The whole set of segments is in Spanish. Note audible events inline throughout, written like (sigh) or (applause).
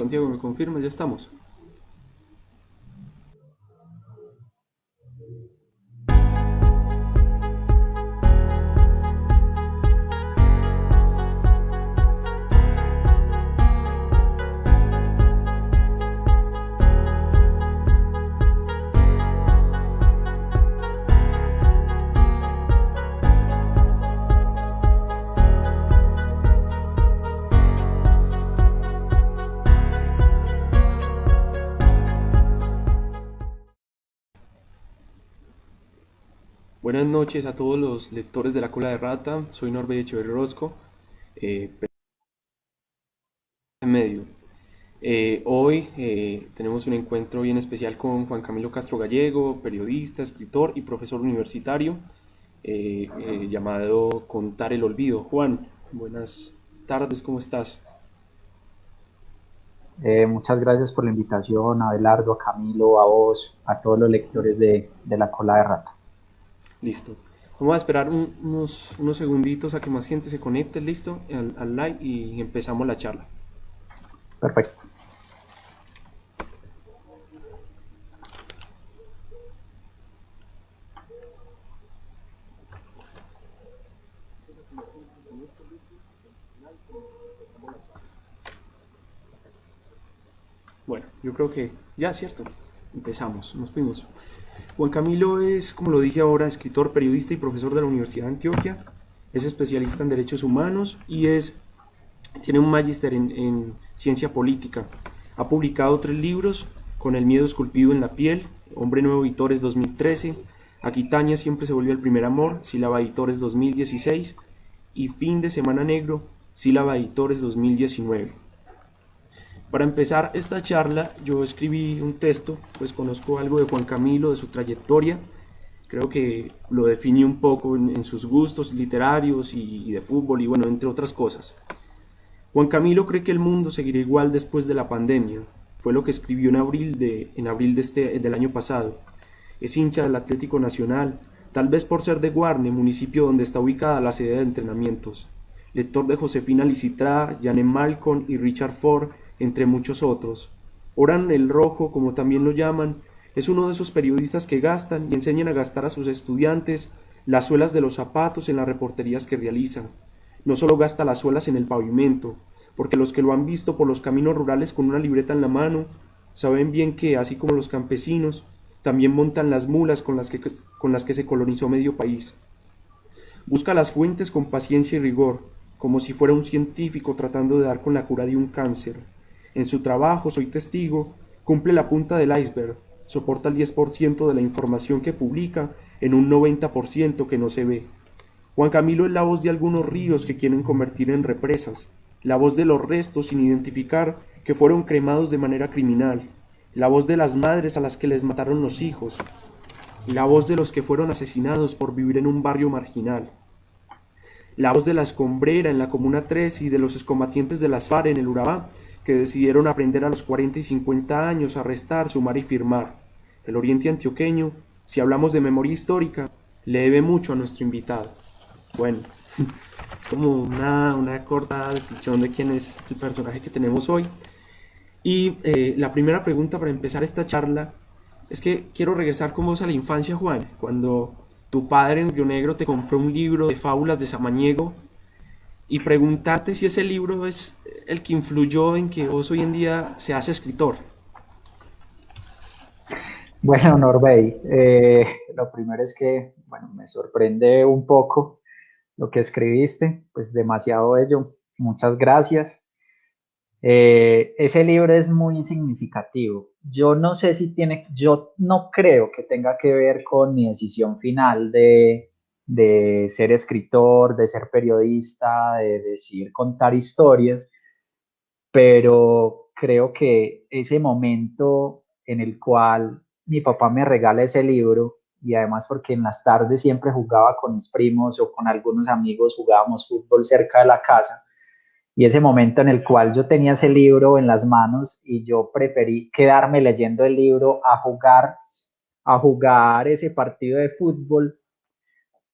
Santiago, ¿me confirma? Ya estamos. Noches a todos los lectores de La Cola de Rata. Soy Norbert Echeverri Rosco, eh, medio. Eh, hoy eh, tenemos un encuentro bien especial con Juan Camilo Castro Gallego, periodista, escritor y profesor universitario, llamado Contar el Olvido. Juan, buenas tardes, ¿cómo estás? muchas gracias por la invitación, a Abelardo, a Camilo, a vos, a todos los lectores de La Cola de Rata. Listo. Vamos a esperar unos, unos segunditos a que más gente se conecte, listo, al, al live y empezamos la charla. Perfecto. Bueno, yo creo que ya, ¿cierto? Empezamos, nos fuimos. Juan Camilo es, como lo dije ahora, escritor, periodista y profesor de la Universidad de Antioquia. Es especialista en derechos humanos y es, tiene un magíster en, ciencia política. Ha publicado tres libros, Con el miedo esculpido en la piel, Hombre Nuevo Editores 2013, Aquitania siempre se volvió el primer amor, Sílaba Editores 2016 y Fin de Semana Negro, Sílaba Editores 2019. Para empezar esta charla, yo escribí un texto, pues conozco algo de Juan Camilo, de su trayectoria, creo que lo definí un poco en, sus gustos literarios y, de fútbol y bueno, entre otras cosas. Juan Camilo cree que el mundo seguirá igual después de la pandemia, fue lo que escribió en abril, de, en abril de este, del año pasado. Es hincha del Atlético Nacional, tal vez por ser de Guarne, municipio donde está ubicada la sede de entrenamientos. Lector de Josefina Licitra, Janet Malcolm y Richard Ford, entre muchos otros. Oran el Rojo, como también lo llaman, es uno de esos periodistas que gastan y enseñan a gastar a sus estudiantes las suelas de los zapatos en las reporterías que realizan. No solo gasta las suelas en el pavimento, porque los que lo han visto por los caminos rurales con una libreta en la mano, saben bien que, así como los campesinos, también montan las mulas con las que, con las que se colonizó medio país. Busca las fuentes con paciencia y rigor, como si fuera un científico tratando de dar con la cura de un cáncer. En su trabajo, soy testigo, cumple la punta del iceberg, soporta el 10% de la información que publica en un 90% que no se ve. Juan Camilo es la voz de algunos ríos que quieren convertir en represas, la voz de los restos sin identificar que fueron cremados de manera criminal, la voz de las madres a las que les mataron los hijos, la voz de los que fueron asesinados por vivir en un barrio marginal, la voz de la escombrera en la Comuna 3 y de los excombatientes de las FARC en el Urabá que decidieron aprender a los 40 y 50 años a restar, sumar y firmar. El Oriente Antioqueño, si hablamos de memoria histórica, le debe mucho a nuestro invitado. Bueno, (laughs) es como una, una corta descripción de quién es el personaje que tenemos hoy. Y eh, la primera pregunta para empezar esta charla es que quiero regresar con vos a la infancia, Juan, cuando tu padre en Río Negro te compró un libro de fábulas de Samaniego y preguntarte si ese libro es el que influyó en que vos hoy en día seas escritor. Bueno, Norbey, eh, lo primero es que, bueno, me sorprende un poco lo que escribiste, pues demasiado bello, muchas gracias. Eh, ese libro es muy significativo. Yo no sé si tiene, yo no creo que tenga que ver con mi decisión final de, de ser escritor, de ser periodista, de decir contar historias, pero creo que ese momento en el cual mi papá me regala ese libro y además porque en las tardes siempre jugaba con mis primos o con algunos amigos, jugábamos fútbol cerca de la casa y ese momento en el cual yo tenía ese libro en las manos y yo preferí quedarme leyendo el libro a jugar a jugar ese partido de fútbol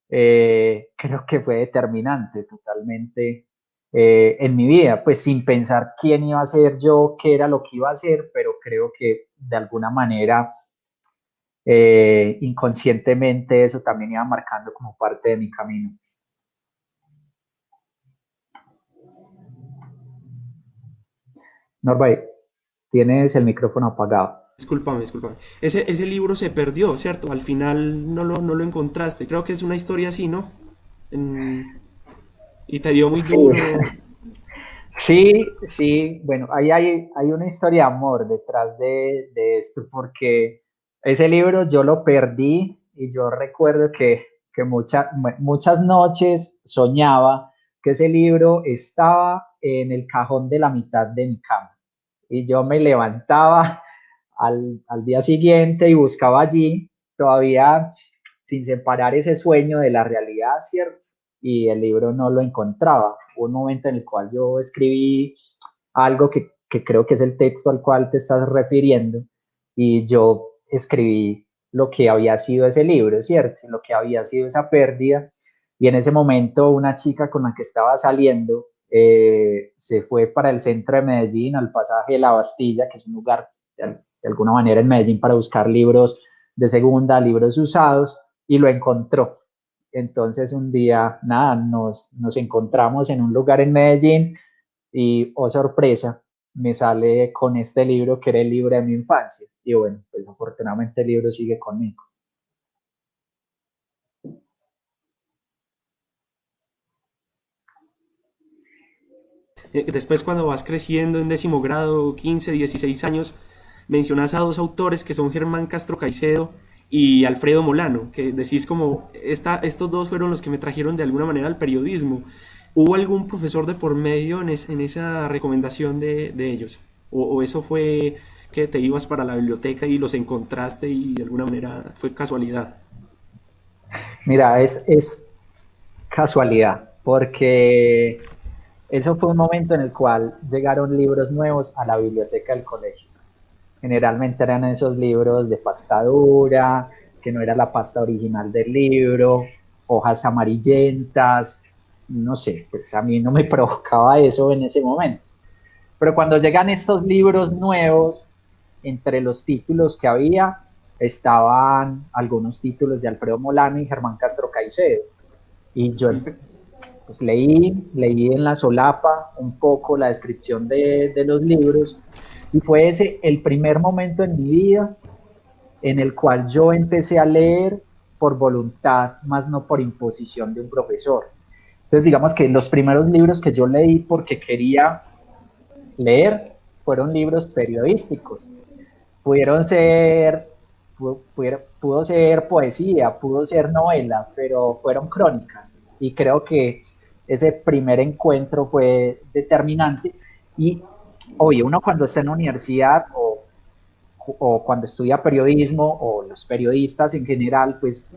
eh, creo que fue determinante totalmente eh, en mi vida, pues sin pensar quién iba a ser yo, qué era lo que iba a hacer, pero creo que de alguna manera eh, inconscientemente eso también iba marcando como parte de mi camino. Norbay, tienes el micrófono apagado. Disculpame, discúlpame. Ese, ese libro se perdió, ¿cierto? Al final no lo, no lo encontraste. Creo que es una historia así, ¿no? Y te dio muy duro. Sí, sí, bueno, ahí hay, hay una historia de amor detrás de, de, esto, porque ese libro yo lo perdí y yo recuerdo que, que muchas noches soñaba que ese libro estaba en el cajón de la mitad de mi cama. Y yo me levantaba al, al día siguiente y buscaba allí, todavía sin separar ese sueño de la realidad, ¿cierto? y el libro no lo encontraba. Hubo un momento en el cual yo escribí algo que, que creo que es el texto al cual te estás refiriendo y yo escribí lo que había sido ese libro, ¿cierto? Lo que había sido esa pérdida. Y en ese momento una chica con la que estaba saliendo eh, se fue para el centro de Medellín, al pasaje de la Bastilla, que es un lugar de, alguna manera en Medellín para buscar libros de segunda, libros usados, y lo encontró. Entonces un día, nada, nos, nos encontramos en un lugar en Medellín y, oh sorpresa, me sale con este libro que era el libro de mi infancia. Y bueno, pues afortunadamente el libro sigue conmigo. Eh, después cuando vas creciendo en décimo grado, 15, 16 años, mencionas a dos autores que son Germán Castro Caicedo y Alfredo Molano, que decís como, esta, estos dos fueron los que me trajeron de alguna manera al periodismo. ¿Hubo algún profesor de por medio en, esa recomendación de, de ellos? O, eso fue que te ibas para la biblioteca y los encontraste y de alguna manera fue casualidad? Mira, es, es casualidad, porque eso fue un momento en el cual llegaron libros nuevos a la biblioteca del colegio. Generalmente eran esos libros de pasta dura, que no era la pasta original del libro, hojas amarillentas, no sé, pues a mí no me (laughs) provocaba eso en ese momento. Pero cuando llegan estos libros nuevos, entre los títulos que había, estaban algunos títulos de Alfredo Molano y Germán Castro Caicedo. Y yo pues, leí, leí en la solapa un poco la descripción de, de los libros y fue ese el primer momento en mi vida en el cual yo empecé a leer por voluntad, más no por imposición de un profesor. Entonces, digamos que los primeros libros que yo leí porque quería leer fueron libros periodísticos. Pudieron ser, pudo, ser poesía, pudo ser novela, pero fueron crónicas. Y creo que ese primer encuentro fue determinante. Y oye, uno cuando está en la universidad o, o, cuando estudia periodismo o los periodistas en general, pues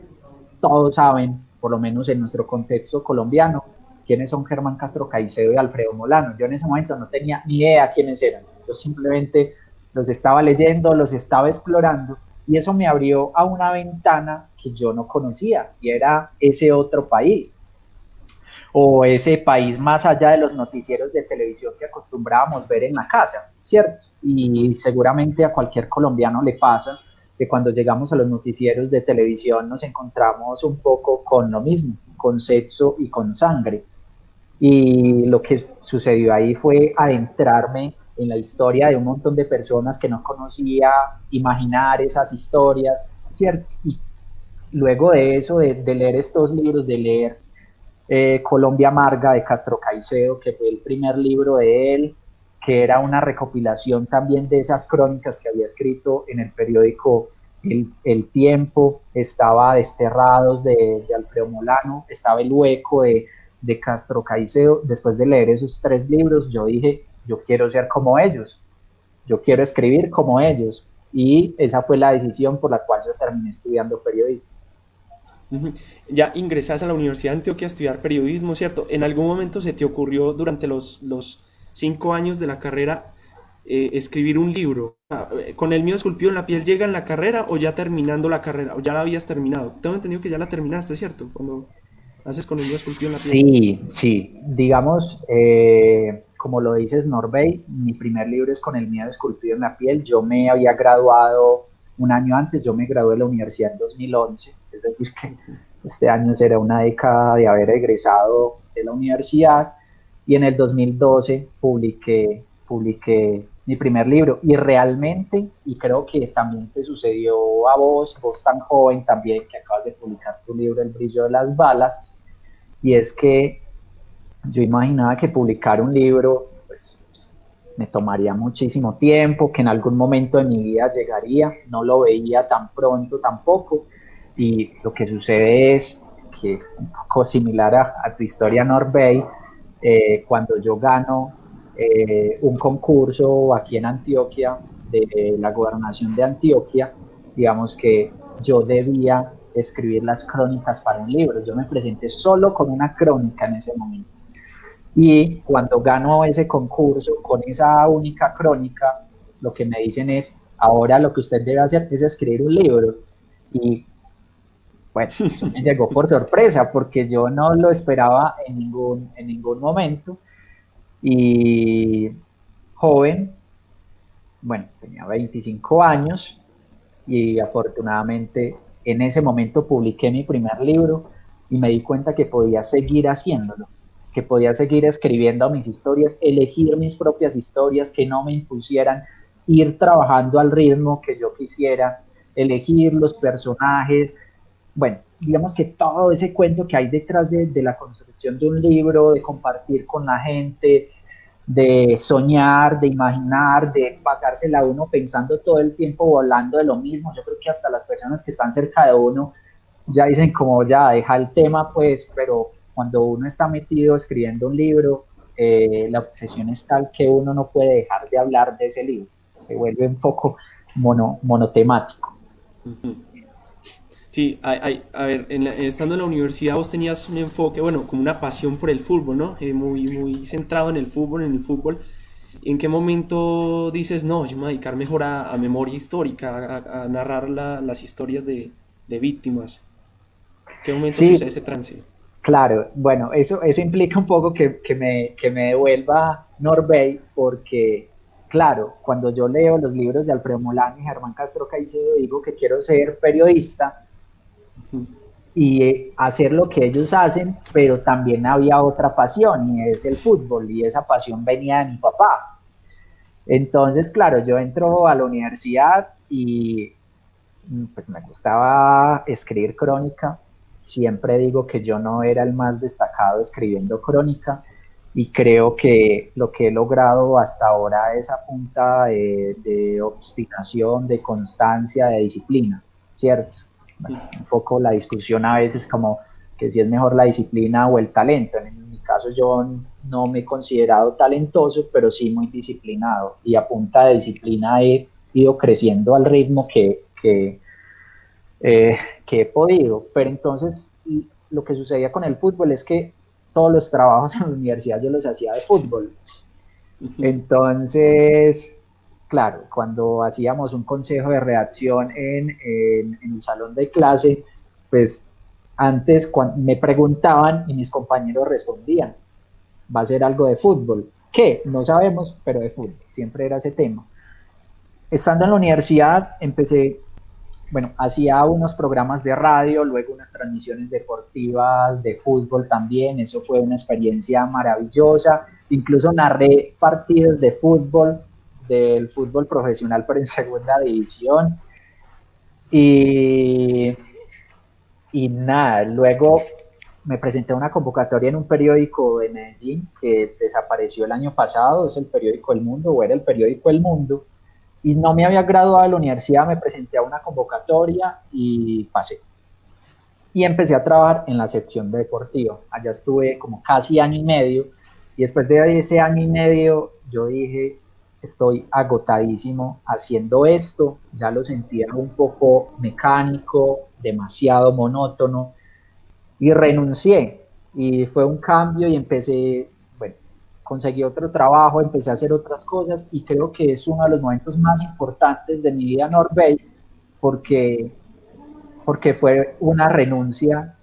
todos saben, por lo menos en nuestro contexto colombiano, quiénes son Germán Castro Caicedo y Alfredo Molano. Yo en ese momento no tenía ni idea quiénes eran. Yo simplemente los estaba leyendo, los estaba explorando y eso me abrió a una ventana que yo no conocía y era ese otro país o ese país más allá de los noticieros de televisión que acostumbrábamos ver en la casa, ¿cierto? Y seguramente a cualquier colombiano le pasa que cuando llegamos a los noticieros de televisión nos encontramos un poco con lo mismo, con sexo y con sangre. Y lo que sucedió ahí fue adentrarme en la historia de un montón de personas que no conocía, imaginar esas historias, ¿cierto? Y luego de eso, de, de leer estos libros, de leer eh, Colombia Amarga de Castro Caicedo, que fue el primer libro de él, que era una recopilación también de esas crónicas que había escrito en el periódico El, Tiempo, estaba Desterrados de, Alfredo Molano, estaba El Hueco de, de Castro Caicedo. Después de leer esos tres libros, yo dije, yo quiero ser como ellos, yo quiero escribir como ellos. Y esa fue la decisión por la cual yo terminé estudiando periodismo. Ya ingresas a la Universidad de Antioquia a estudiar periodismo, ¿cierto? ¿En algún momento se te ocurrió durante los, los cinco años de la carrera eh, escribir un libro? Ah, eh, ¿Con el mío esculpido en la piel llega en la carrera o ya terminando la carrera? ¿O ya la habías terminado? Tengo entendido que ya la terminaste, ¿cierto? Cuando haces con el mío esculpido en la piel. Sí, sí. Digamos, eh, como lo dices, Norbey, mi primer libro es con el mío esculpido en la piel. Yo me había graduado un año antes, yo me gradué de la universidad en 2011, es decir, que este año será una década de haber egresado de la universidad y en el 2012 publiqué, publiqué mi primer libro. Y realmente, y creo que también te sucedió a vos, vos tan joven también que acabas de publicar tu libro El brillo de las balas, y es que yo imaginaba que publicar un libro pues, me tomaría muchísimo tiempo, que en algún momento de mi vida llegaría, no lo veía tan pronto tampoco, y lo que sucede es que un poco similar a, tu historia Norbey, eh, cuando yo gano eh, un concurso aquí en Antioquia, de la gobernación de Antioquia, digamos que yo debía escribir las crónicas para un libro. Yo me presenté solo con una crónica en ese momento. Y cuando gano ese concurso con esa única crónica, lo que me dicen es, ahora lo que usted debe hacer es escribir un libro. Y bueno, (laughs) eso me llegó por sorpresa porque yo no lo esperaba en ningún, en ningún momento. Y joven, bueno, tenía 25 años y afortunadamente en ese momento publiqué mi primer libro y me di cuenta que podía seguir haciéndolo, que podía seguir escribiendo mis historias, elegir mis propias historias, que no me impusieran ir trabajando al ritmo que yo quisiera, elegir los personajes, bueno, digamos que todo ese cuento que hay detrás de, la construcción de un libro, de compartir con la gente, de soñar, de imaginar, de pasársela a uno pensando todo el tiempo volando de lo mismo. Yo creo que hasta las personas que están cerca de uno ya dicen como ya deja el tema, pues, pero cuando uno está metido escribiendo un libro, eh, la obsesión es tal que uno no puede dejar de hablar de ese libro. Se vuelve un poco mono, monotemático. Sí, hay, a ver, estando en la universidad vos tenías un enfoque, bueno, como una pasión por el fútbol, ¿no? Eh, muy, muy centrado en el fútbol, en el fútbol. ¿En qué momento dices, no, yo me voy a dedicar mejor a, memoria histórica, a, narrar las historias de, víctimas? ¿Qué momento sucede ese trance? Claro, bueno, eso, eso implica un poco que, me, que me devuelva Norbey, porque, claro, cuando yo leo los libros de Alfredo Molano y Germán Castro Caicedo, digo que quiero ser periodista, y eh, hacer lo que ellos hacen, pero también había otra pasión y es el fútbol y esa pasión venía de mi papá. Entonces, claro, yo entro a la universidad y mm, pues me gustaba escribir crónica. Siempre digo que yo no era el más destacado escribiendo crónica y creo que lo que he logrado hasta ahora es a punta de, de obstinación, de constancia, de disciplina, ¿cierto? Un poco la discusión a veces como que si es mejor la disciplina o el talento. En mi caso yo no me he considerado talentoso, pero sí muy disciplinado y a punta de disciplina he ido creciendo al ritmo que, que, eh, que he podido. Pero entonces lo que sucedía con el fútbol es que todos los trabajos (laughs) en la universidad yo los hacía de fútbol. Entonces, claro, cuando hacíamos un consejo de redacción en, el salón de clase, pues antes me preguntaban y mis compañeros respondían, va a ser algo de fútbol. ¿Qué? No sabemos, pero de fútbol. Siempre era ese tema. Estando en la universidad, empecé, bueno, hacía unos programas de radio, luego unas transmisiones deportivas de fútbol también. Eso fue una experiencia maravillosa. Incluso narré partidos de fútbol del fútbol profesional, pero en segunda división. Y, y nada, luego me presenté a una convocatoria en un periódico de Medellín que desapareció el año pasado, es el periódico El Mundo, o era el periódico El Mundo, y no me había graduado de la universidad, me presenté a una convocatoria y pasé. Y empecé a trabajar en la sección deportiva. Allá estuve como casi año y medio, y después de ese año y medio yo dije, estoy agotadísimo haciendo esto, ya lo sentía un poco mecánico, demasiado monótono y renuncié. Y fue un cambio y empecé, bueno, conseguí otro trabajo, empecé a hacer otras cosas y creo que es uno de los momentos más importantes de mi vida en porque, porque fue una renuncia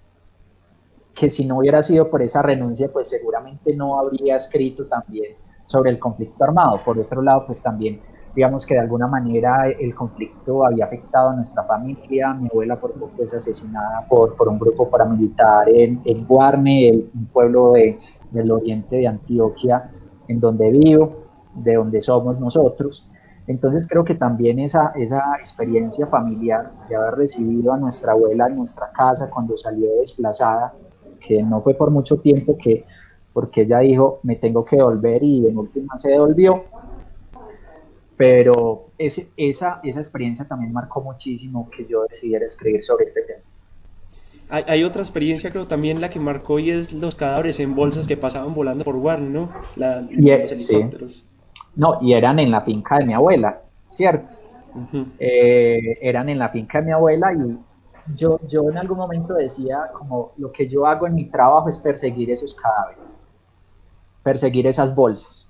que si no hubiera sido por esa renuncia, pues seguramente no habría escrito también sobre el conflicto armado. Por otro lado, pues también digamos que de alguna manera el conflicto había afectado a nuestra familia. Mi abuela por poco es asesinada por, por un grupo paramilitar en, en Guarne, un pueblo de, del oriente de Antioquia, en donde vivo, de donde somos nosotros. Entonces creo que también esa, esa experiencia familiar de haber recibido a nuestra abuela en nuestra casa cuando salió desplazada, que no fue por mucho tiempo que porque ella dijo me tengo que volver y en última se devolvió, pero esa, esa experiencia también marcó muchísimo que yo decidiera escribir sobre este tema. Hay, hay, otra experiencia, creo también la que marcó y es los cadáveres en bolsas que pasaban volando por Warner, ¿no? La, y los helicópteros. Sí. No, y eran en la finca de mi abuela, ¿cierto? Uh -huh. eh, eran en la finca de mi abuela y yo, yo en algún momento decía como lo que yo hago en mi trabajo es perseguir esos cadáveres, perseguir esas bolsas,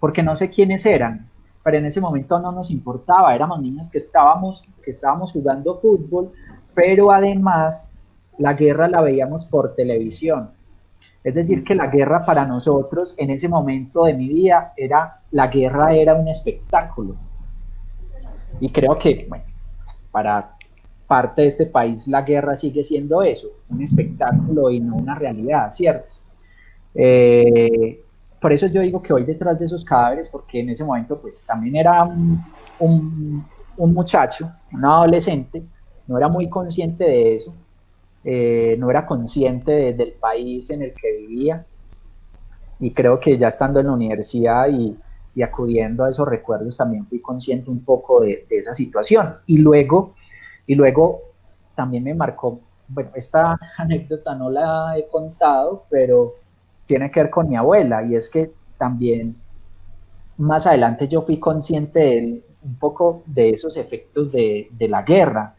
porque no sé quiénes eran, pero en ese momento no nos importaba, éramos niños que estábamos, que estábamos jugando fútbol, pero además la guerra la veíamos por televisión. Es decir, que la guerra para nosotros en ese momento de mi vida era, la guerra era un espectáculo. Y creo que, bueno, para parte de este país la guerra sigue siendo eso, un espectáculo y no una realidad, ¿cierto? Eh, por eso yo digo que voy detrás de esos cadáveres, porque en ese momento pues también era un, un, un muchacho, un adolescente, no era muy consciente de eso, eh, no era consciente de, del país en el que vivía, y creo que ya estando en la universidad y, y acudiendo a esos recuerdos también fui consciente un poco de, de, esa situación. Y luego, y luego también me marcó, bueno, esta (laughs) anécdota no la he contado, pero tiene que ver con mi abuela y es que también más adelante yo fui consciente de, un poco de esos efectos de, la guerra.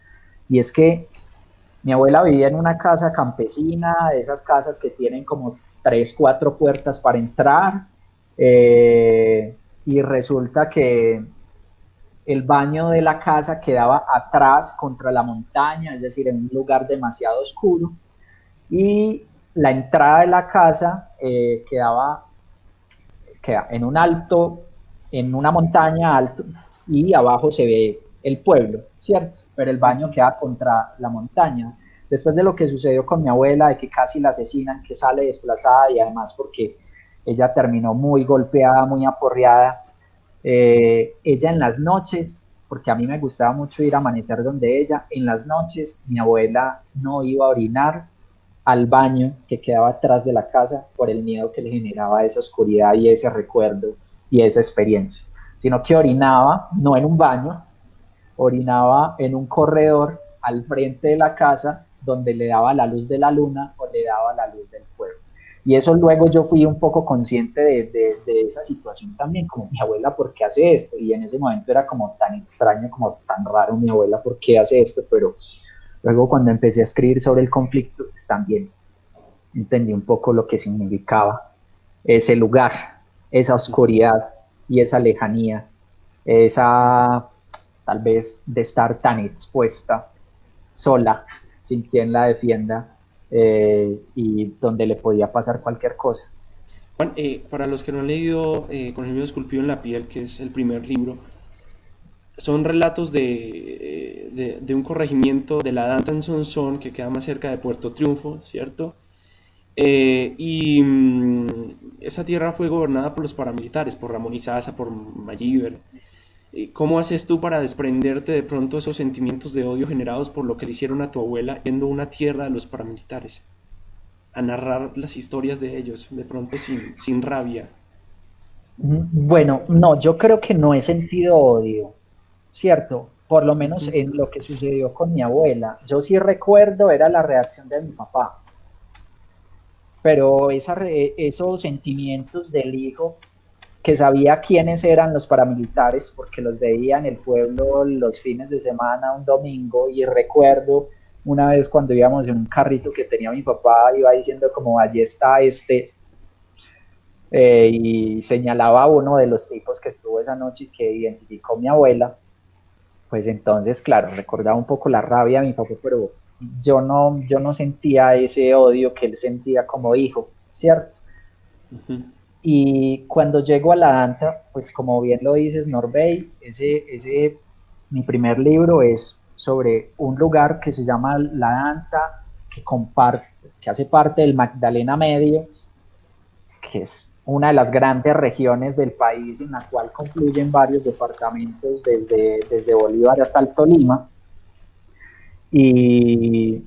Y es que mi abuela vivía en una casa campesina, de esas casas que tienen como tres, cuatro puertas para entrar eh, y resulta que el baño de la casa quedaba atrás contra la montaña, es decir, en un lugar demasiado oscuro y la entrada de la casa eh, quedaba, queda en un alto, en una montaña alto, y abajo se ve el pueblo, ¿cierto? Pero el baño queda contra la montaña. Después de lo que sucedió con mi abuela, de que casi la asesinan, que sale desplazada y además porque ella terminó muy golpeada, muy aporreada, eh, ella en las noches, porque a mí me gustaba mucho ir a amanecer donde ella, en las noches mi abuela no iba a orinar, al baño que quedaba atrás de la casa por el miedo que le generaba esa oscuridad y ese recuerdo y esa experiencia, sino que orinaba no en un baño, orinaba en un corredor al frente de la casa donde le daba la luz de la luna o le daba la luz del pueblo. Y eso luego yo fui un poco consciente de esa situación también, como mi abuela, ¿por qué hace esto? Y en ese momento era como tan extraño, como tan raro mi abuela, ¿por qué hace esto? Pero Luego cuando empecé a escribir sobre el conflicto, pues también entendí un poco lo que significaba ese lugar, esa oscuridad y esa lejanía, esa tal vez de estar tan expuesta, sola, sin quien la defienda eh, y donde le podía pasar cualquier cosa. Juan, eh, para los que no han leído eh, Con el mío esculpido en la piel, que es el primer libro, son relatos de, de, de, un corregimiento de la Dantan Son que queda más cerca de Puerto Triunfo, ¿cierto? Eh, y mmm, esa tierra fue gobernada por los paramilitares, por Ramón Izaza, por Mayíber. ¿Cómo haces tú para desprenderte de pronto esos sentimientos de odio generados por lo que le hicieron a tu abuela yendo a una tierra de los paramilitares? A narrar las historias de ellos, de pronto sin, sin rabia. Bueno, no, yo creo que no he sentido odio ¿cierto? Por lo menos en lo que sucedió con mi abuela. Yo sí recuerdo, era la reacción de mi papá. Pero esa, esos sentimientos del hijo, que sabía quiénes eran los paramilitares, porque los veía en el pueblo los fines de semana, un domingo, y recuerdo una vez cuando íbamos en un carrito que tenía mi papá, iba diciendo como allí está este, eh, y señalaba a uno de los tipos que estuvo esa noche y que identificó mi abuela, pues entonces, claro, recordaba un poco la rabia de mi papá, pero yo no, yo no sentía ese odio que él sentía como hijo, ¿cierto? Y cuando llego a la Danta, pues como bien lo dices, Norbey, ese, ese, mi primer libro es sobre un lugar que se llama La Danta, que, comparte, que hace parte del Magdalena Medio, que es una de las grandes regiones del país en la cual confluyen varios departamentos desde, desde Bolívar hasta el Tolima. Y,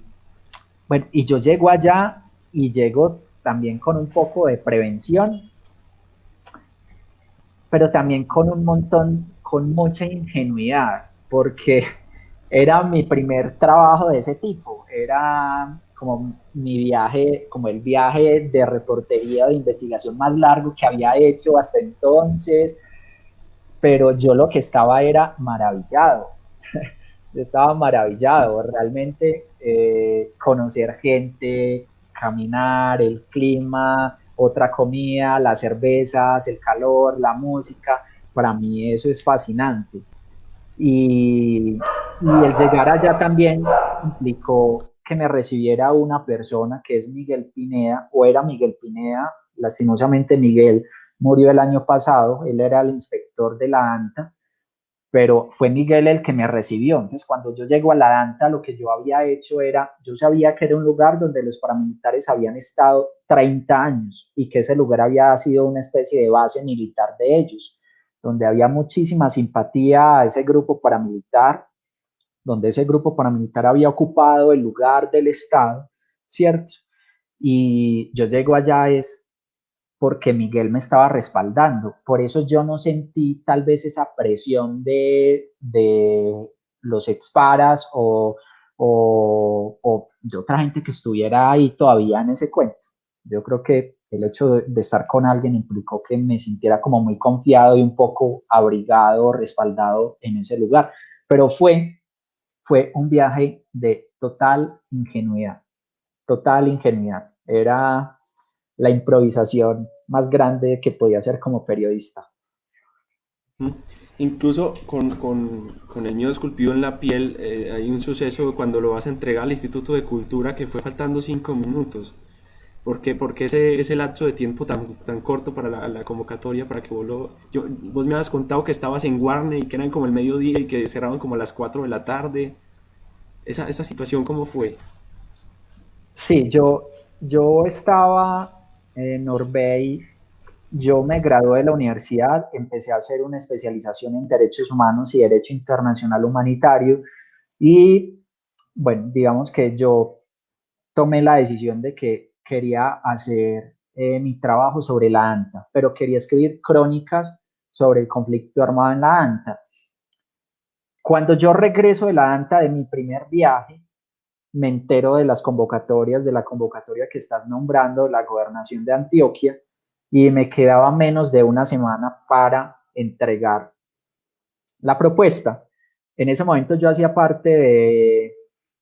bueno, y yo llego allá y llego también con un poco de prevención, pero también con un montón, con mucha ingenuidad, porque (laughs) era mi primer trabajo de ese tipo, era como mi viaje, como el viaje de reportería de investigación más largo que había hecho hasta entonces, pero yo lo que estaba era maravillado, (laughs) yo estaba maravillado, realmente eh, conocer gente, caminar, el clima, otra comida, las cervezas, el calor, la música, para mí eso es fascinante. Y, y el llegar allá también implicó que me recibiera una persona que es Miguel Pineda, o era Miguel Pineda, lastimosamente Miguel murió el año pasado, él era el inspector de la ANTA, pero fue Miguel el que me recibió. Entonces, cuando yo llego a la DANTA, lo que yo había hecho era, yo sabía que era un lugar donde los paramilitares habían estado 30 años y que ese lugar había sido una especie de base militar de ellos, donde había muchísima simpatía a ese grupo paramilitar donde ese grupo paramilitar había ocupado el lugar del Estado, ¿cierto? Y yo llego allá es porque Miguel me estaba respaldando. Por eso yo no sentí tal vez esa presión de, de los exparas o, o, de otra gente que estuviera ahí todavía en ese cuento. Yo creo que el hecho de, estar con alguien implicó que me sintiera como muy confiado y un poco abrigado, respaldado en ese lugar. Pero fue fue un viaje de total ingenuidad, total ingenuidad. Era la improvisación más grande que podía hacer como periodista. Incluso con, con, con el miedo esculpido en la piel, eh, hay un suceso cuando lo vas a entregar al Instituto de Cultura que fue faltando cinco minutos. ¿Por qué, ese, ese lapso de tiempo tan, tan corto para la, convocatoria, para que vos lo... Yo, vos me has contado que estabas en Warner y que eran como el mediodía y que cerraban como a las 4 de la tarde. Esa, esa situación, ¿cómo fue? Sí, yo, yo estaba en Norbey, yo me gradué de la universidad, empecé a hacer una especialización en Derechos Humanos y Derecho Internacional Humanitario y, bueno, digamos que yo tomé la decisión de que quería hacer eh, mi trabajo sobre la ANTA, pero quería escribir crónicas sobre el conflicto armado en la ANTA. Cuando yo regreso de la ANTA de mi primer viaje, me entero de las convocatorias, de la convocatoria que estás nombrando, la gobernación de Antioquia, y me quedaba menos de una semana para entregar la propuesta. En ese momento yo hacía parte de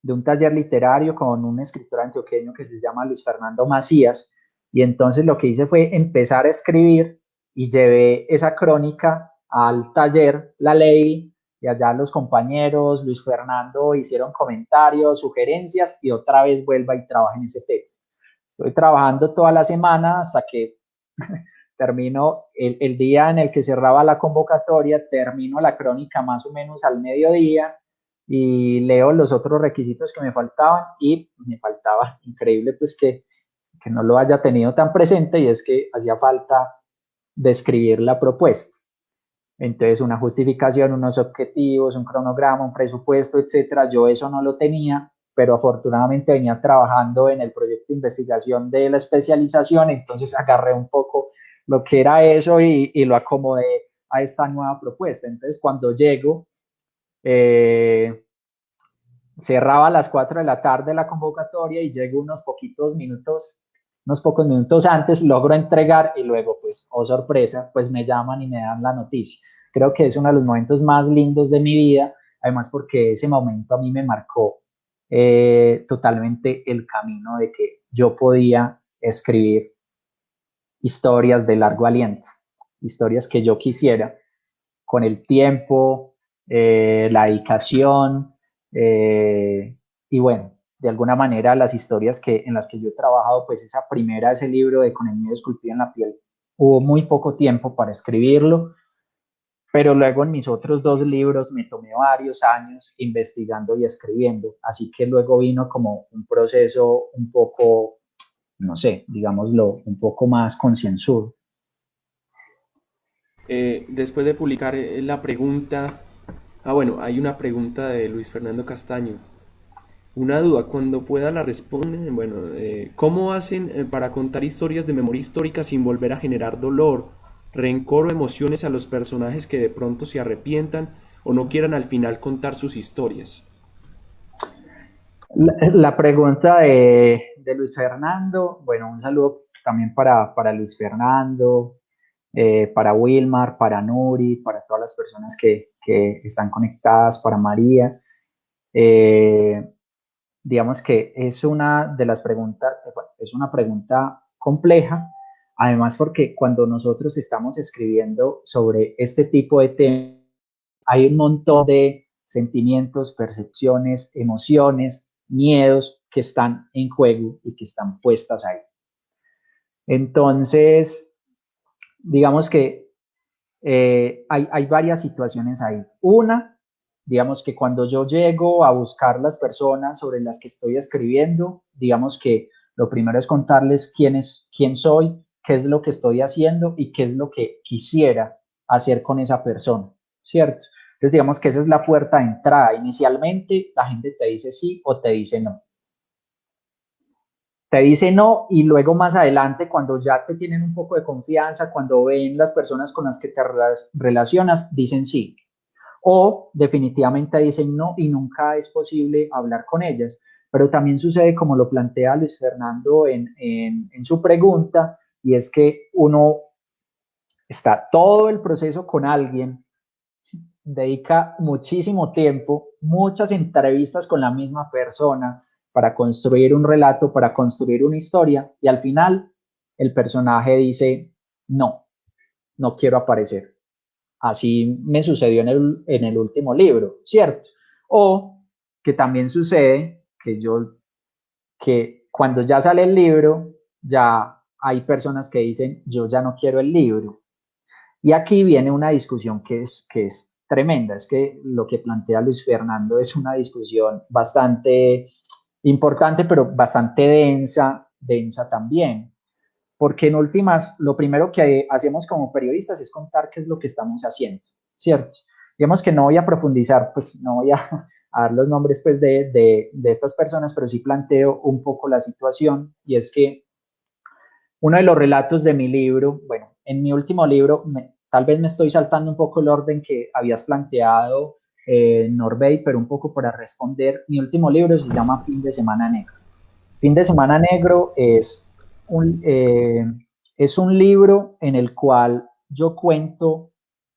de un taller literario con un escritor antioqueño que se llama Luis Fernando Macías, y entonces lo que hice fue empezar a escribir y llevé esa crónica al taller, la ley, y allá los compañeros, Luis Fernando, hicieron comentarios, sugerencias, y otra vez vuelva y trabaje en ese texto. Estoy trabajando toda la semana hasta que (laughs) termino el, el día en el que cerraba la convocatoria, termino la crónica más o menos al mediodía, y leo los otros requisitos que me faltaban y me faltaba, increíble pues que, que no lo haya tenido tan presente y es que hacía falta describir la propuesta. Entonces, una justificación, unos objetivos, un cronograma, un presupuesto, etcétera. Yo eso no lo tenía, pero afortunadamente venía trabajando en el proyecto de investigación de la especialización, entonces agarré un poco lo que era eso y, y lo acomodé a esta nueva propuesta. Entonces, cuando llego, eh, cerraba a las 4 de la tarde la convocatoria y llego unos poquitos minutos, unos pocos minutos antes, logro entregar y luego, pues, oh sorpresa, pues me llaman y me dan la noticia. Creo que es uno de los momentos más lindos de mi vida, además porque ese momento a mí me marcó eh, totalmente el camino de que yo podía escribir historias de largo aliento, historias que yo quisiera con el tiempo, eh, la dedicación, eh, y bueno, de alguna manera las historias que, en las que yo he trabajado, pues esa primera, ese libro de Con el miedo esculpido en la piel, hubo muy poco tiempo para escribirlo, pero luego en mis otros dos libros me tomé varios años investigando y escribiendo, así que luego vino como un proceso un poco, no sé, digámoslo, un poco más concienzudo. Eh, después de publicar la pregunta, ah bueno, hay una pregunta de Luis Fernando Castaño. Una duda, cuando pueda la responden, bueno, eh, ¿cómo hacen para contar historias de memoria histórica sin volver a generar dolor, rencor o emociones a los personajes que de pronto se arrepientan o no quieran al final contar sus historias? La, pregunta de, Luis Fernando, bueno, un saludo también para, para Luis Fernando, eh, para Wilmar, para Nuri, para todas las personas que, que están conectadas, para María. Eh, digamos que es una de las preguntas, es una pregunta compleja, además porque cuando nosotros estamos escribiendo sobre este tipo de temas, hay un montón de sentimientos, percepciones, emociones, miedos que están en juego y que están puestas ahí. Entonces, digamos que eh, hay, hay varias situaciones ahí. Una digamos que cuando yo llego a buscar las personas sobre las que estoy escribiendo, digamos que lo primero es contarles quién es, quién soy, qué es lo que estoy haciendo y qué es lo que quisiera hacer con esa persona, ¿cierto? Entonces digamos que esa es la puerta de entrada. Inicialmente la gente te dice sí o te dice no. Te dice no y luego más adelante cuando ya te tienen un poco de confianza, cuando ven las personas con las que te relacionas, dicen sí o definitivamente dicen no y nunca es posible hablar con ellas. Pero también sucede como lo plantea Luis Fernando en, en, su pregunta, y es que uno está todo el proceso con alguien, dedica muchísimo tiempo, muchas entrevistas con la misma persona para construir un relato, para construir una historia, y al final el personaje dice, no, no quiero aparecer. Así me sucedió en el, en el último libro, ¿cierto? O que también sucede que yo, que cuando ya sale el libro, ya hay personas que dicen, yo ya no quiero el libro. Y aquí viene una discusión que es, que es tremenda, es que lo que plantea Luis Fernando es una discusión bastante importante, pero bastante densa, densa también, porque en últimas, lo primero que hacemos como periodistas es contar qué es lo que estamos haciendo, ¿cierto? Digamos que no voy a profundizar, pues no voy a, (laughs) dar los nombres pues, de, de, de, estas personas, pero sí planteo un poco la situación y es que uno de los relatos de mi libro, bueno, en mi último libro, tal vez me estoy saltando un poco el orden que habías planteado, eh, Norbey, pero un poco para responder, mi último libro se llama Fin de Semana Negro. Fin de Semana Negro es eh, es un libro en el cual yo cuento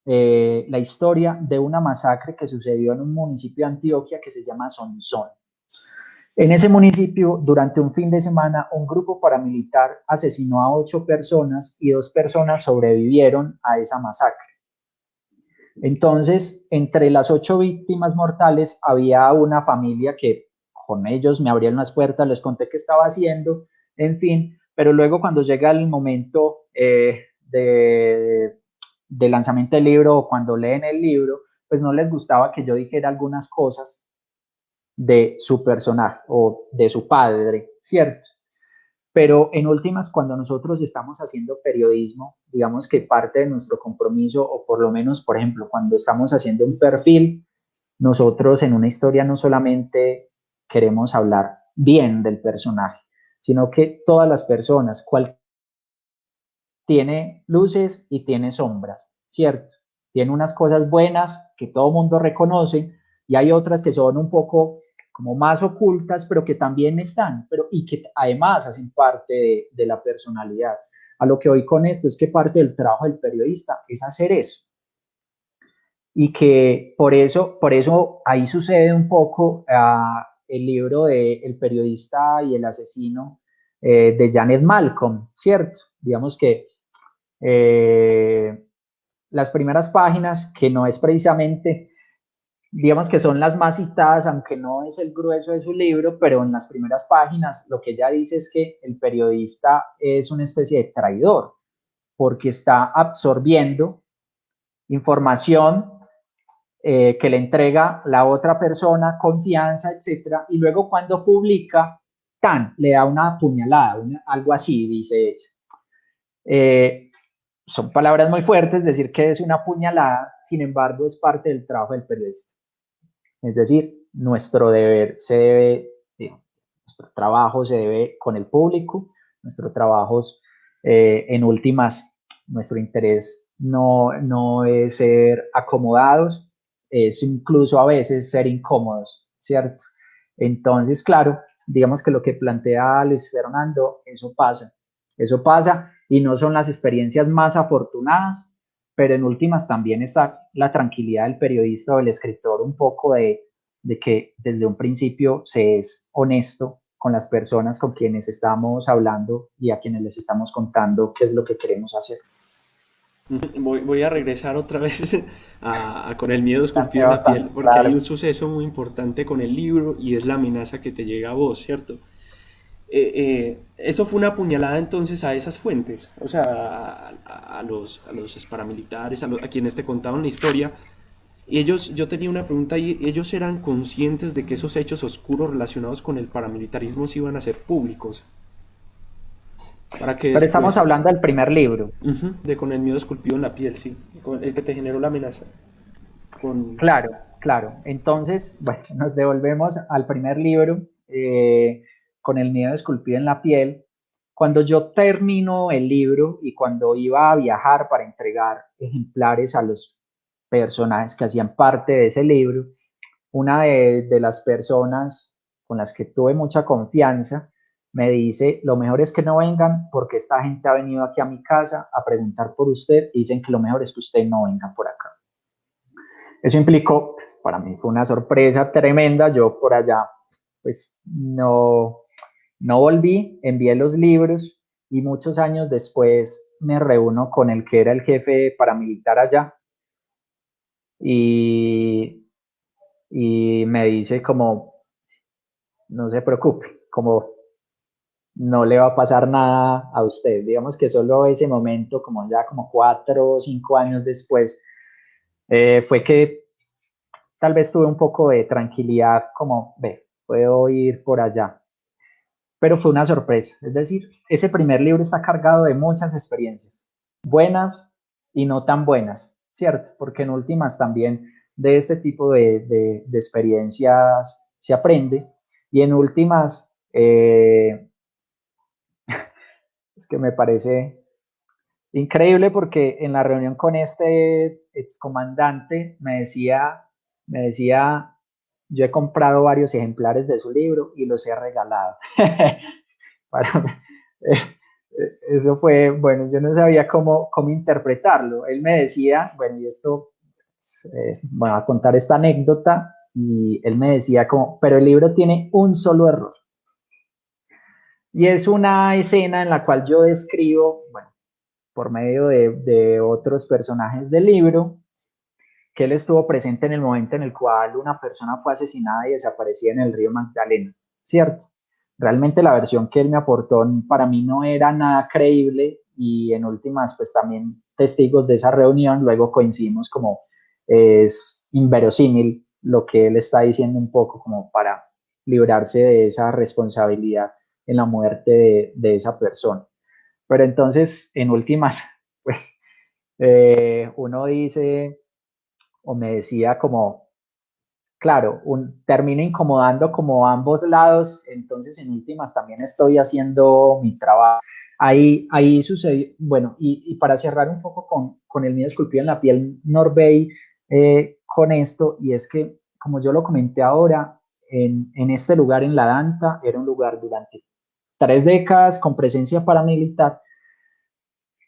eh, la historia de una masacre que sucedió en un municipio de Antioquia que se llama Sonsón. En ese municipio, durante un fin de semana, un grupo paramilitar asesinó a ocho personas y dos personas sobrevivieron a esa masacre. Entonces, entre las ocho víctimas mortales había una familia que con ellos me abrieron las puertas, les conté qué estaba haciendo, en fin, pero luego cuando llega el momento eh, de, lanzamiento del libro o cuando leen el libro, pues no les gustaba que yo dijera algunas cosas de su personaje o de su padre, ¿cierto? Pero en últimas, cuando nosotros estamos haciendo periodismo, digamos que parte de nuestro compromiso, o por lo menos, por ejemplo, cuando estamos haciendo un perfil, nosotros en una historia no solamente queremos hablar bien del personaje, sino que todas las personas, cual tiene luces y tiene sombras, ¿cierto? Tiene unas cosas buenas que todo mundo reconoce y hay otras que son un poco como más ocultas, pero que también están, pero y que además hacen parte de, de la personalidad. A lo que voy con esto es que parte del trabajo del periodista es hacer eso. Y que por eso, por eso ahí sucede un poco uh, el libro de El periodista y el asesino eh, de Janet Malcolm, ¿cierto? Digamos que eh, las primeras páginas, que no es precisamente digamos que son las más citadas, aunque no es el grueso de su libro, pero en las primeras páginas lo que ella dice es que el periodista es una especie de traidor, porque está absorbiendo información eh, que le entrega la otra persona, confianza, etcétera, y luego cuando publica, tan, le da una puñalada, algo así, dice ella. Eh, son palabras muy fuertes, decir que es una puñalada, sin embargo, es parte del trabajo del periodista. Es decir, nuestro deber se debe, nuestro trabajo se debe con el público, nuestro trabajo, eh, en últimas, nuestro interés no, no es ser acomodados, es incluso a veces ser incómodos, ¿cierto? Entonces, claro, digamos que lo que plantea Luis Fernando, eso pasa, eso pasa y no son las experiencias más afortunadas, pero en últimas también está la tranquilidad del periodista o del escritor un poco de, de que desde un principio se es honesto con las personas con quienes estamos hablando y a quienes les estamos contando qué es lo que queremos hacer. (laughs) Voy, a regresar otra vez (laughs) a, con el miedo esculpido en la piel, porque hay un suceso muy importante con el libro y es la amenaza que te llega a vos, ¿cierto? Eh, eh, eso fue una puñalada entonces a esas fuentes, o sea, a, los, a los paramilitares, a, a, quienes te contaban la historia. Y ellos, yo tenía una pregunta y ellos eran conscientes de que esos hechos oscuros relacionados con el paramilitarismo se iban a ser públicos. Pero estamos hablando del primer libro. de con el miedo esculpido en la piel, sí. Con el que te generó la amenaza. Claro, claro. Entonces, bueno, nos devolvemos al primer libro, eh, con el miedo esculpido en la piel. Cuando yo termino el libro y cuando iba a viajar para entregar ejemplares a los personajes que hacían parte de ese libro, una de, las personas con las que tuve mucha confianza me dice, lo mejor es que no vengan porque esta gente ha venido aquí a mi casa a preguntar por usted y dicen que lo mejor es que usted no venga por acá. Eso implicó, pues, para mí fue una sorpresa tremenda, yo por allá pues no, no volví, envié los libros y muchos años después me reúno con el que era el jefe paramilitar allá y, y me dice como, no se preocupe, como no le va a pasar nada a usted. Digamos que solo ese momento, como ya como cuatro o cinco años después, eh, fue que tal vez tuve un poco de tranquilidad, como, ve, puedo ir por allá. Pero fue una sorpresa. Es decir, ese primer libro está cargado de muchas experiencias, buenas y no tan buenas, ¿cierto? Porque en últimas también de este tipo de, de, experiencias se aprende y en últimas... Eh, (laughs) es que me parece increíble porque en la reunión con este excomandante me decía, me decía, yo he comprado varios ejemplares de su libro y los he regalado. (laughs) Eh, eso fue, bueno, yo no sabía cómo, cómo interpretarlo. Él me decía, bueno, y esto, eh, voy a contar esta anécdota, y él me decía como, pero el libro tiene un solo error. Y es una escena en la cual yo describo, bueno, por medio de, otros personajes del libro, que él estuvo presente en el momento en el cual una persona fue asesinada y desaparecía en el río Magdalena, ¿cierto? Realmente la versión que él me aportó para mí no era nada creíble y en últimas, pues también testigos de esa reunión, luego coincidimos como es inverosímil lo que él está diciendo un poco como para librarse de esa responsabilidad en la muerte de, esa persona. Pero entonces, en últimas, (laughs) pues eh, uno dice, o me decía como, claro, un, termino incomodando como ambos lados, entonces en últimas también estoy haciendo mi trabajo. Ahí, ahí sucedió, bueno, y, para cerrar un poco con, con el miedo esculpido en la piel, Norbey, eh, con esto, y es que, como yo lo comenté ahora, en, en, este lugar, en La Danta, era un lugar durante tres décadas con presencia paramilitar.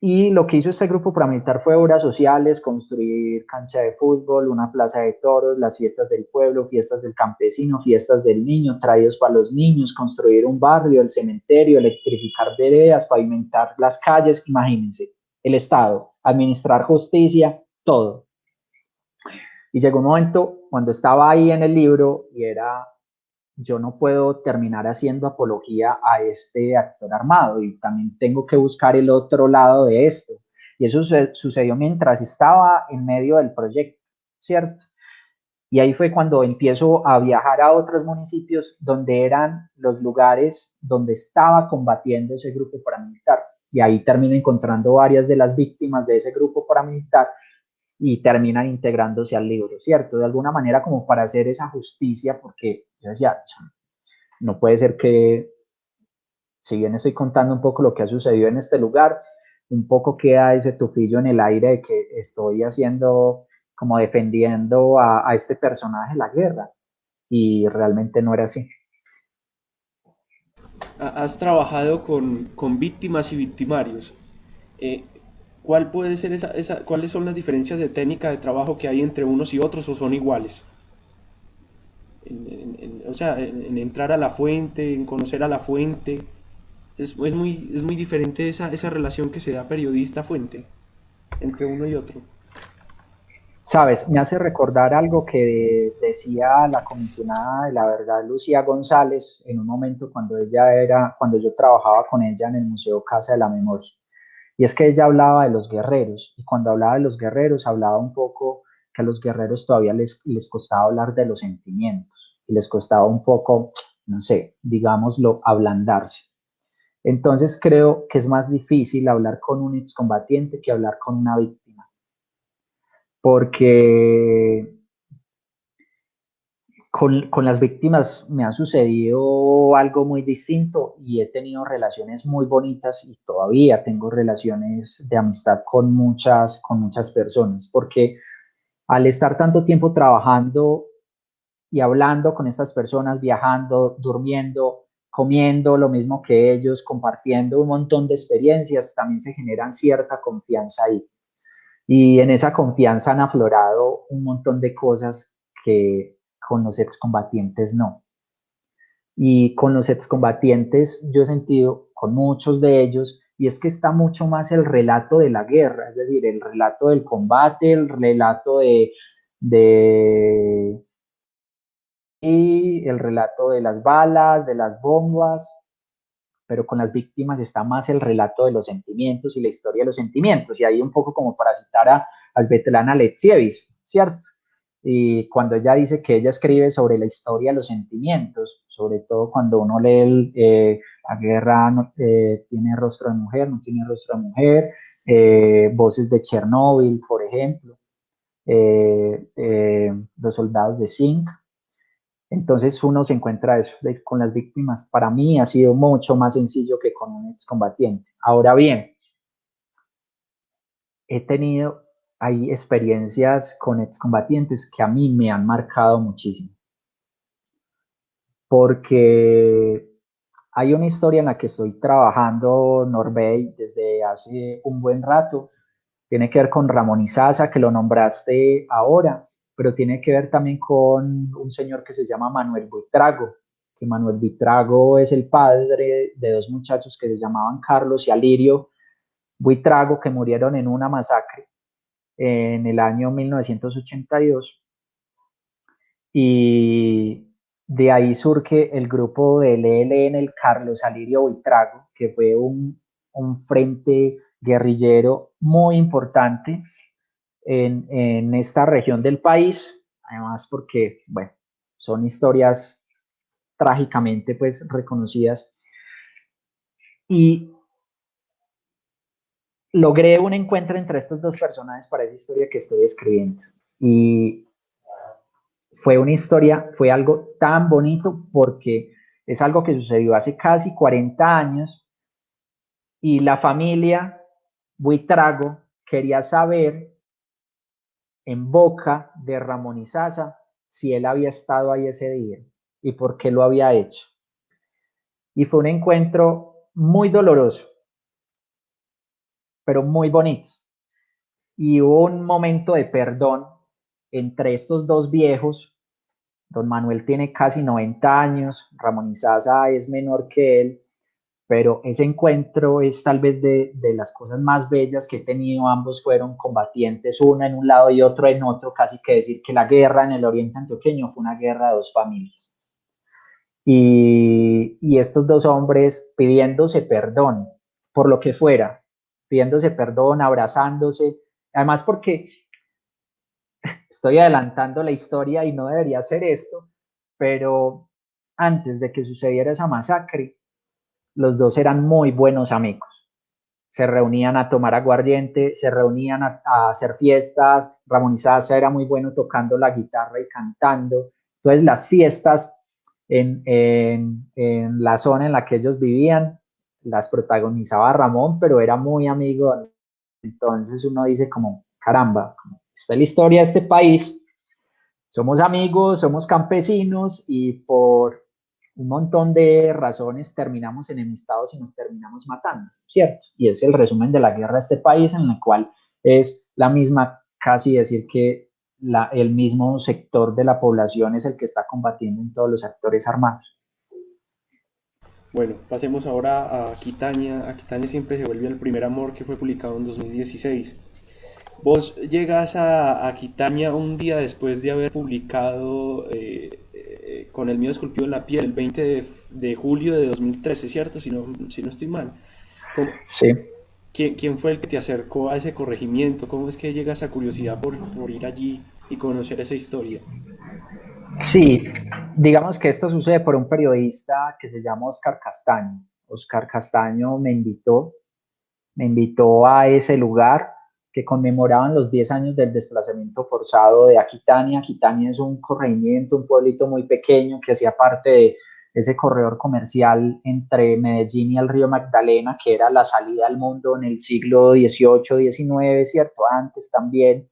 Y lo que hizo este grupo paramilitar fue obras sociales, construir cancha de fútbol, una plaza de toros, las fiestas del pueblo, fiestas del campesino, fiestas del niño, traídos para los niños, construir un barrio, el cementerio, electrificar veredas, pavimentar las calles, imagínense, el Estado, administrar justicia, todo. Y llegó un momento cuando estaba ahí en el libro y era, yo no puedo terminar haciendo apología a este actor armado y también tengo que buscar el otro lado de esto. Y eso sucedió mientras estaba en medio del proyecto, ¿cierto? Y ahí fue cuando empiezo a viajar a otros municipios donde eran los lugares donde estaba combatiendo ese grupo paramilitar. Y ahí termino encontrando varias de las víctimas de ese grupo paramilitar y terminan integrándose al libro, ¿cierto? De alguna manera como para hacer esa justicia, porque yo decía, no puede ser que, si bien estoy contando un poco lo que ha sucedido en este lugar, un poco queda ese tufillo en el aire de que estoy haciendo como defendiendo a, este personaje la guerra. Y realmente no era así. Has trabajado con, víctimas y victimarios. Eh, ¿Cuál puede ser esa, esa, ¿Cuáles son las diferencias de técnica de trabajo que hay entre unos y otros o son iguales? o sea, en, entrar a la fuente, en conocer a la fuente. Es, muy, es muy diferente esa, esa relación que se da periodista-fuente entre uno y otro. Sabes, me hace recordar algo que decía la comisionada de la verdad, Lucía González, en un momento cuando ella era, cuando yo trabajaba con ella en el Museo Casa de la Memoria. Y es que ella hablaba de los guerreros, y cuando hablaba de los guerreros, hablaba un poco que a los guerreros todavía les, les costaba hablar de los sentimientos, y les costaba un poco, no sé, digámoslo, ablandarse. Entonces creo que es más difícil hablar con un excombatiente que hablar con una víctima porque con, con, las víctimas me ha sucedido algo muy distinto y he tenido relaciones muy bonitas y todavía tengo relaciones de amistad con muchas, con muchas personas, porque al estar tanto tiempo trabajando y hablando con estas personas, viajando, durmiendo, comiendo lo mismo que ellos, compartiendo un montón de experiencias, también se generan cierta confianza ahí. Y en esa confianza han aflorado un montón de cosas que con los excombatientes no. Y con los excombatientes yo he sentido con muchos de ellos, y es que está mucho más el relato de la guerra, es decir, el relato del combate, el relato de, de y el relato de las balas, de las bombas, pero con las víctimas está más el relato de los sentimientos y la historia de los sentimientos. Y ahí un poco como para citar a, a Svetlana Alexievich, ¿cierto? Y cuando ella dice que ella escribe sobre la historia de los sentimientos, sobre todo cuando uno lee eh, la guerra eh, tiene rostro de mujer, no tiene rostro de mujer, eh, voces de Chernóbil, por ejemplo, los soldados de Zinc, entonces uno se encuentra eso con las víctimas. Para mí ha sido mucho más sencillo que con un excombatiente. Ahora bien, he tenido hay experiencias con excombatientes que a mí me han marcado muchísimo. Porque hay una historia en la que estoy trabajando Norbey desde hace un buen rato. Tiene que ver con Ramón Izaza, que lo nombraste ahora pero tiene que ver también con un señor que se llama Manuel Buitrago, que Manuel Buitrago es el padre de dos muchachos que se llamaban Carlos y Alirio Buitrago, que murieron en una masacre en el año 1982. Y de ahí surge el grupo del ELN, el Carlos Alirio Buitrago, que fue un, un frente guerrillero muy importante en, esta región del país, además porque, bueno, son historias trágicamente pues reconocidas. Y logré un encuentro entre estos dos personajes para esa historia que estoy escribiendo. Y fue una historia, fue algo tan bonito porque es algo que sucedió hace casi 40 años y la familia Buitrago quería saber en boca de Ramón Izaza si él había estado ahí ese día y por qué lo había hecho. Y fue un encuentro muy doloroso, pero muy bonito. Y hubo un momento de perdón entre estos dos viejos. Don Manuel tiene casi 90 años, Ramón Izaza es menor que él, pero ese encuentro es tal vez de, de, las cosas más bellas que he tenido. Ambos fueron combatientes, uno en un lado y otro en otro, casi que decir que la guerra en el oriente antioqueño fue una guerra de dos familias. Y, y estos dos hombres pidiéndose perdón por lo que fuera, pidiéndose perdón, abrazándose, además porque estoy adelantando la historia y no debería hacer esto, pero antes de que sucediera esa masacre, los dos eran muy buenos amigos. Se reunían a tomar aguardiente, se reunían a, hacer fiestas. Ramón Isaza era muy bueno tocando la guitarra y cantando. Entonces las fiestas en, en, en la zona en la que ellos vivían las protagonizaba Ramón, pero era muy amigo. Entonces uno dice como, caramba, esta es la historia de este país. Somos amigos, somos campesinos y por un montón de razones terminamos enemistados y nos terminamos matando, ¿cierto? Y es el resumen de la guerra de este país en la cual es la misma, casi decir que la, el mismo sector de la población es el que está combatiendo en todos los actores armados. Bueno, pasemos ahora a Aquitania. Aquitania siempre se vuelve el primer amor que fue publicado en 2016. Vos llegas a Aquitania un día después de haber publicado eh, con el mío esculpido en la piel, el 20 de, julio de 2013, ¿cierto? Si no, si no estoy mal. sí. ¿quién, ¿Quién fue el que te acercó a ese corregimiento? ¿Cómo es que llega esa curiosidad por, por ir allí y conocer esa historia? Sí, digamos que esto sucede por un periodista que se llama Oscar Castaño. Oscar Castaño me invitó, me invitó a ese lugar que conmemoraban los 10 años del desplazamiento forzado de Aquitania. Aquitania es un corregimiento, un pueblito muy pequeño que hacía parte de ese corredor comercial entre Medellín y el río Magdalena, que era la salida al mundo en el siglo XVIII, XIX, ¿cierto? Antes también.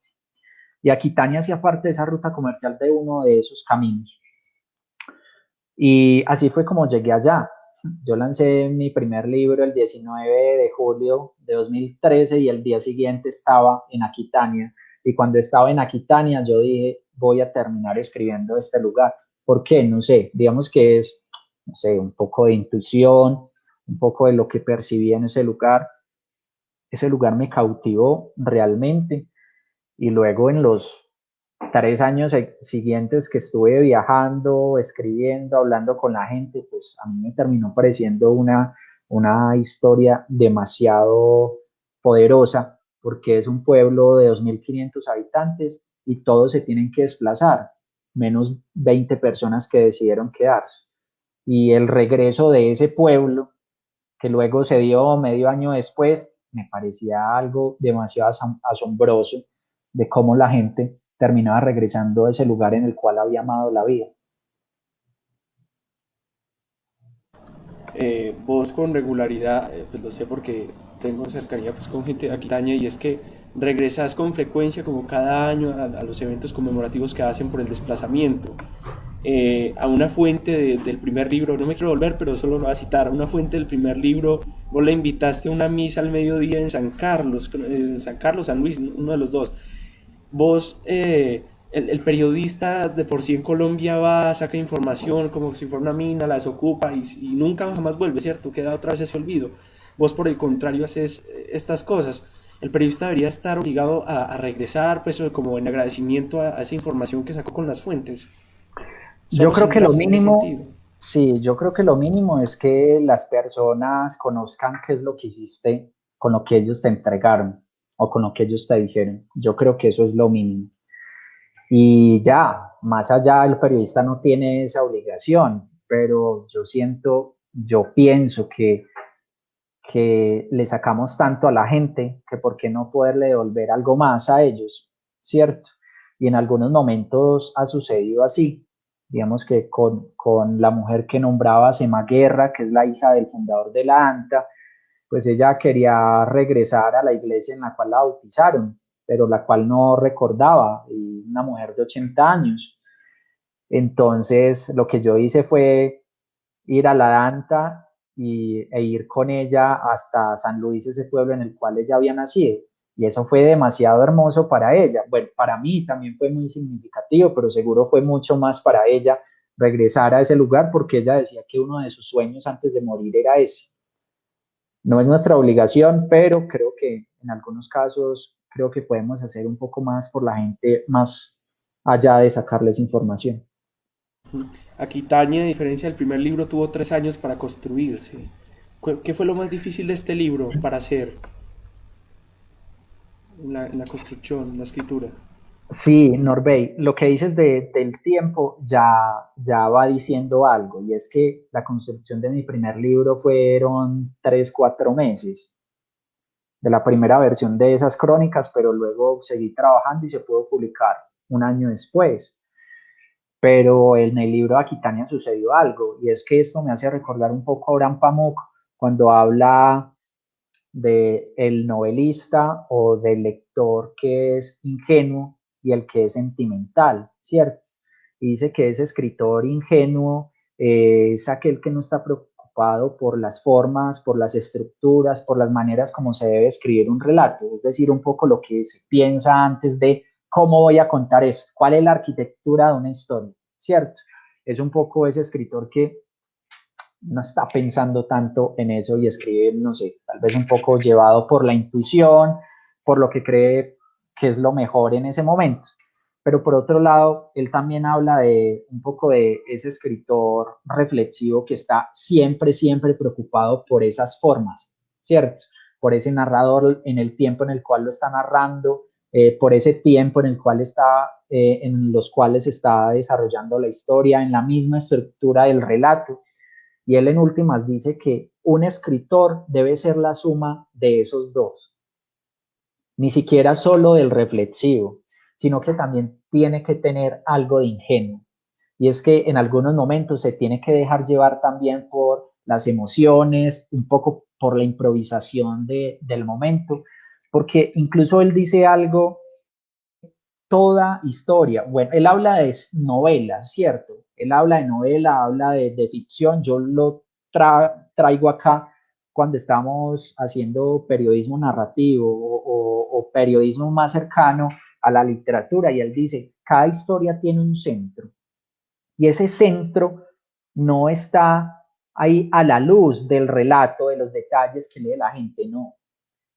Y Aquitania hacía parte de esa ruta comercial de uno de esos caminos. Y así fue como llegué allá. Yo lancé mi primer libro el 19 de julio de 2013 y el día siguiente estaba en Aquitania. Y cuando estaba en Aquitania yo dije, voy a terminar escribiendo este lugar. ¿Por qué? No sé, digamos que es, no sé, un poco de intuición, un poco de lo que percibí en ese lugar. Ese lugar me cautivó realmente. Y luego en los tres años siguientes que estuve viajando, escribiendo, hablando con la gente, pues a mí me terminó pareciendo una, una historia demasiado poderosa, porque es un pueblo de 2.500 habitantes y todos se tienen que desplazar, menos 20 personas que decidieron quedarse. Y el regreso de ese pueblo, que luego se dio medio año después, me parecía algo demasiado asombroso de cómo la gente terminaba regresando a ese lugar en el cual había amado la vida. Eh, vos con regularidad, eh, pues lo sé porque tengo cercanía pues, con gente de Aquitania y es que regresas con frecuencia como cada año a, los eventos conmemorativos que hacen por el desplazamiento. Eh, a una fuente del primer libro, no me quiero volver, pero solo lo voy a citar, a una fuente del primer libro, vos le invitaste a una misa al mediodía en San Carlos, en San Carlos, San Luis, uno de los dos vos, eh, el, periodista de por sí en Colombia va, saca información como si fuera una mina, la desocupa y, y nunca jamás vuelve, ¿cierto? Queda otra vez ese olvido. Vos, por el contrario, haces eh, estas cosas. El periodista debería estar obligado a, regresar, pues, como en agradecimiento a, esa información que sacó con las fuentes. yo creo que lo mínimo, sí, yo creo que lo mínimo es que las personas conozcan qué es lo que hiciste con lo que ellos te entregaron o con lo que ellos te dijeron. Yo creo que eso es lo mínimo. Y ya, más allá el periodista no tiene esa obligación, pero yo siento, yo pienso que, que le sacamos tanto a la gente que por qué no poderle devolver algo más a ellos, ¿cierto? Y en algunos momentos ha sucedido así. Digamos que con, con la mujer que nombraba Sema Guerra, que es la hija del fundador de la ANTA, pues ella quería regresar a la iglesia en la cual la bautizaron, pero la cual no recordaba, y una mujer de 80 años. Entonces, lo que yo hice fue ir a la Danta y, e ir con ella hasta San Luis, ese pueblo en el cual ella había nacido. Y eso fue demasiado hermoso para ella. Bueno, para mí también fue muy significativo, pero seguro fue mucho más para ella regresar a ese lugar porque ella decía que uno de sus sueños antes de morir era ese No es nuestra obligación, pero creo que en algunos casos creo que podemos hacer un poco más por la gente más allá de sacarles información. Aquitania, a diferencia del primer libro, tuvo tres años para construirse. ¿Qué fue lo más difícil de este libro para hacer? En la, construcción, la escritura. Sí, Norbey, lo que dices de, del tiempo ya, ya va diciendo algo, y es que la construcción de mi primer libro fueron tres, cuatro meses de la primera versión de esas crónicas, pero luego seguí trabajando y se pudo publicar un año después. Pero en el libro de Aquitania sucedió algo, y es que esto me hace recordar un poco a Abraham Pamuk cuando habla de el novelista o del lector que es ingenuo y el que es sentimental, ¿cierto? Y dice que ese escritor ingenuo es aquel que no está preocupado por las formas, por las estructuras, por las maneras como se debe escribir un relato, es decir, un poco lo que se piensa antes de ¿Cómo voy a contar esto? ¿Cuál es la arquitectura de una historia? ¿Cierto? Es un poco ese escritor que no está pensando tanto en eso y escribe, no sé, tal vez un poco llevado por la intuición, por lo que cree que es lo mejor en ese momento. Pero por otro lado, él también habla de un poco de ese escritor reflexivo que está siempre, siempre preocupado por esas formas, ¿cierto? Por ese narrador en el tiempo en el cual lo está narrando, eh, por ese tiempo en el cual está, eh, en los cuales está desarrollando la historia, en la misma estructura del relato. Y él en últimas dice que un escritor debe ser la suma de esos dos, ni siquiera solo del reflexivo, sino que también tiene que tener algo de ingenuo. Y es que en algunos momentos se tiene que dejar llevar también por las emociones, un poco por la improvisación del momento, porque incluso él dice algo, toda historia, bueno, él habla de novela, ¿cierto? Él habla de novela, habla de, ficción, yo lo traigo acá cuando estamos haciendo periodismo narrativo o, periodismo más cercano a la literatura y él dice, cada historia tiene un centro y ese centro no está ahí a la luz del relato, de los detalles que lee la gente, no,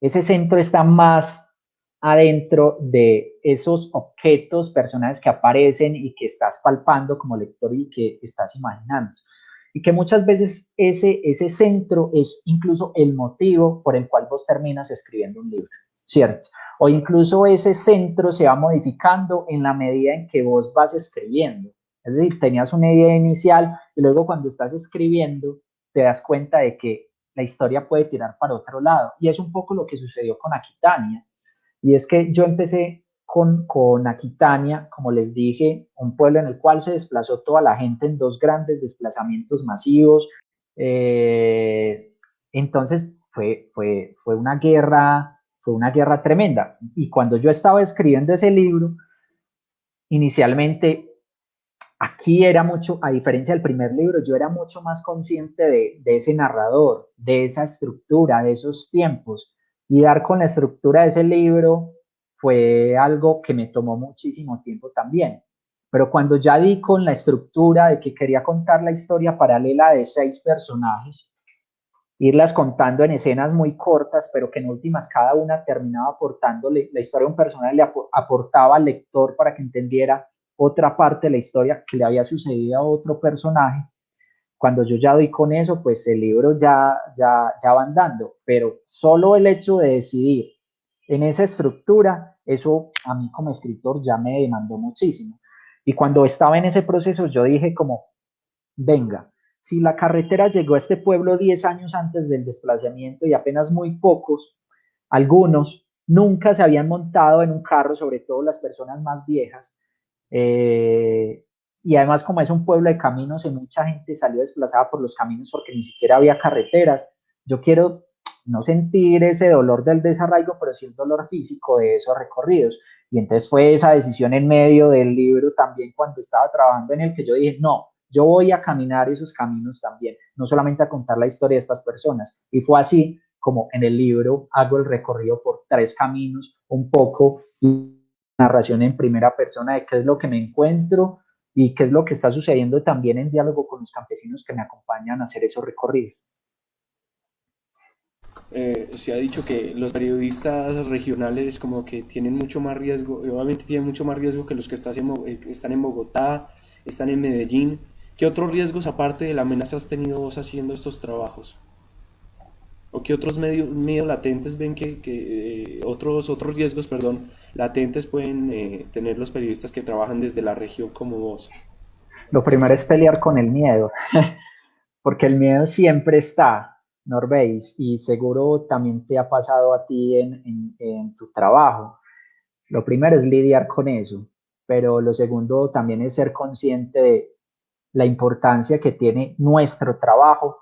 ese centro está más adentro de esos objetos, personajes que aparecen y que estás palpando como lector y que estás imaginando. Y que muchas veces ese, ese centro es incluso el motivo por el cual vos terminas escribiendo un libro, ¿cierto? O incluso ese centro se va modificando en la medida en que vos vas escribiendo. Es decir, tenías una idea inicial y luego cuando estás escribiendo te das cuenta de que la historia puede tirar para otro lado. Y es un poco lo que sucedió con Aquitania. Y es que yo empecé con, con Aquitania, como les dije, un pueblo en el cual se desplazó toda la gente en dos grandes desplazamientos masivos. Eh, entonces fue, fue, fue una guerra, fue una guerra tremenda. Y cuando yo estaba escribiendo ese libro, inicialmente Aquí era mucho, a diferencia del primer libro, yo era mucho más consciente de, ese narrador, de esa estructura, de esos tiempos. Y dar con la estructura de ese libro fue algo que me tomó muchísimo tiempo también. Pero cuando ya di con la estructura de que quería contar la historia paralela de seis personajes, irlas contando en escenas muy cortas, pero que en últimas cada una terminaba aportándole, la historia de un personaje le aportaba al lector para que entendiera otra parte de la historia que le había sucedido a otro personaje. Cuando yo ya doy con eso, pues el libro ya, ya, ya va andando, pero solo el hecho de decidir en esa estructura, eso a mí como escritor ya me demandó muchísimo. Y cuando estaba en ese proceso, yo dije como, venga, si la carretera llegó a este pueblo 10 años antes del desplazamiento y apenas muy pocos, algunos, nunca se habían montado en un carro, sobre todo las personas más viejas, eh, y además como es un pueblo de caminos y mucha gente salió desplazada por los caminos porque ni siquiera había carreteras, yo quiero no sentir ese dolor del desarraigo, pero sí el dolor físico de esos recorridos. Y entonces fue esa decisión en medio del libro también cuando estaba trabajando en el que yo dije, no, yo voy a caminar esos caminos también, no solamente a contar la historia de estas personas. Y fue así como en el libro hago el recorrido por tres caminos, un poco, y narración en primera persona de qué es lo que me encuentro y qué es lo que está sucediendo también en diálogo con los campesinos que me acompañan a hacer esos recorridos. eh, se ha dicho que los periodistas regionales como que tienen mucho más riesgo, obviamente tienen mucho más riesgo que los que eh, están en Bogotá, están en Medellín. ¿Qué otros riesgos aparte de la amenaza has tenido vos haciendo estos trabajos? ¿O qué otros medios, medios latentes ven que, que otros, otros riesgos, perdón, latentes pueden tener los periodistas que trabajan desde la región como vos? Lo primero es pelear con el miedo, (laughs) porque el miedo siempre está, Norveis, y seguro también te ha pasado a ti en, tu trabajo. Lo primero es lidiar con eso, pero lo segundo también es ser consciente de la importancia que tiene nuestro trabajo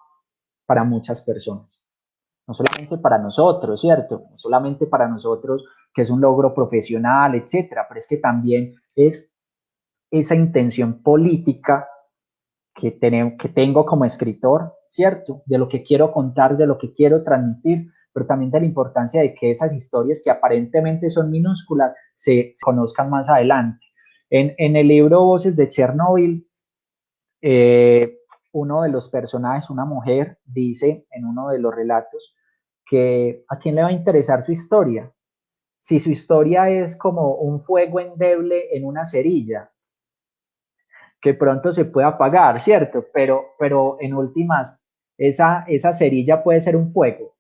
para muchas personas. No solamente para nosotros, ¿cierto? No solamente para nosotros, que es un logro profesional, etcétera, pero es que también es esa intención política que, que tengo como escritor ¿cierto? De lo que quiero contar, de lo que quiero transmitir, pero también de la importancia de que esas historias que aparentemente son minúsculas se conozcan más adelante. En, el libro Voces de Chernóbil, eh, uno de los personajes, una mujer, dice en uno de los relatos que a quién le va a interesar su historia. Si su historia es como un fuego endeble en una cerilla, que pronto se puede apagar, ¿cierto? Pero, pero en últimas, esa, esa cerilla puede ser un fuego,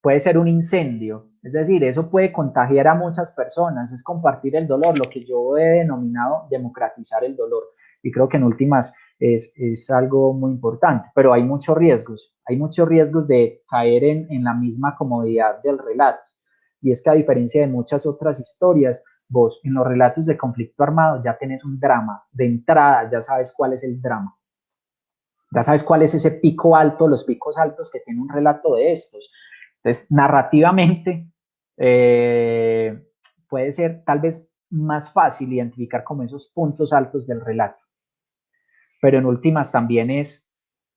puede ser un incendio, es decir, eso puede contagiar a muchas personas, es compartir el dolor, lo que yo he denominado democratizar el dolor. Y creo que en últimas es, es algo muy importante, pero hay muchos riesgos, hay muchos riesgos de caer en, en la misma comodidad del relato. Y es que a diferencia de muchas otras historias, vos en los relatos de conflicto armado ya tenés un drama, de entrada ya sabes cuál es el drama. Ya sabes cuál es ese pico alto, los picos altos que tiene un relato de estos. Entonces, narrativamente, eh, puede ser tal vez más fácil identificar como esos puntos altos del relato. Pero en últimas también es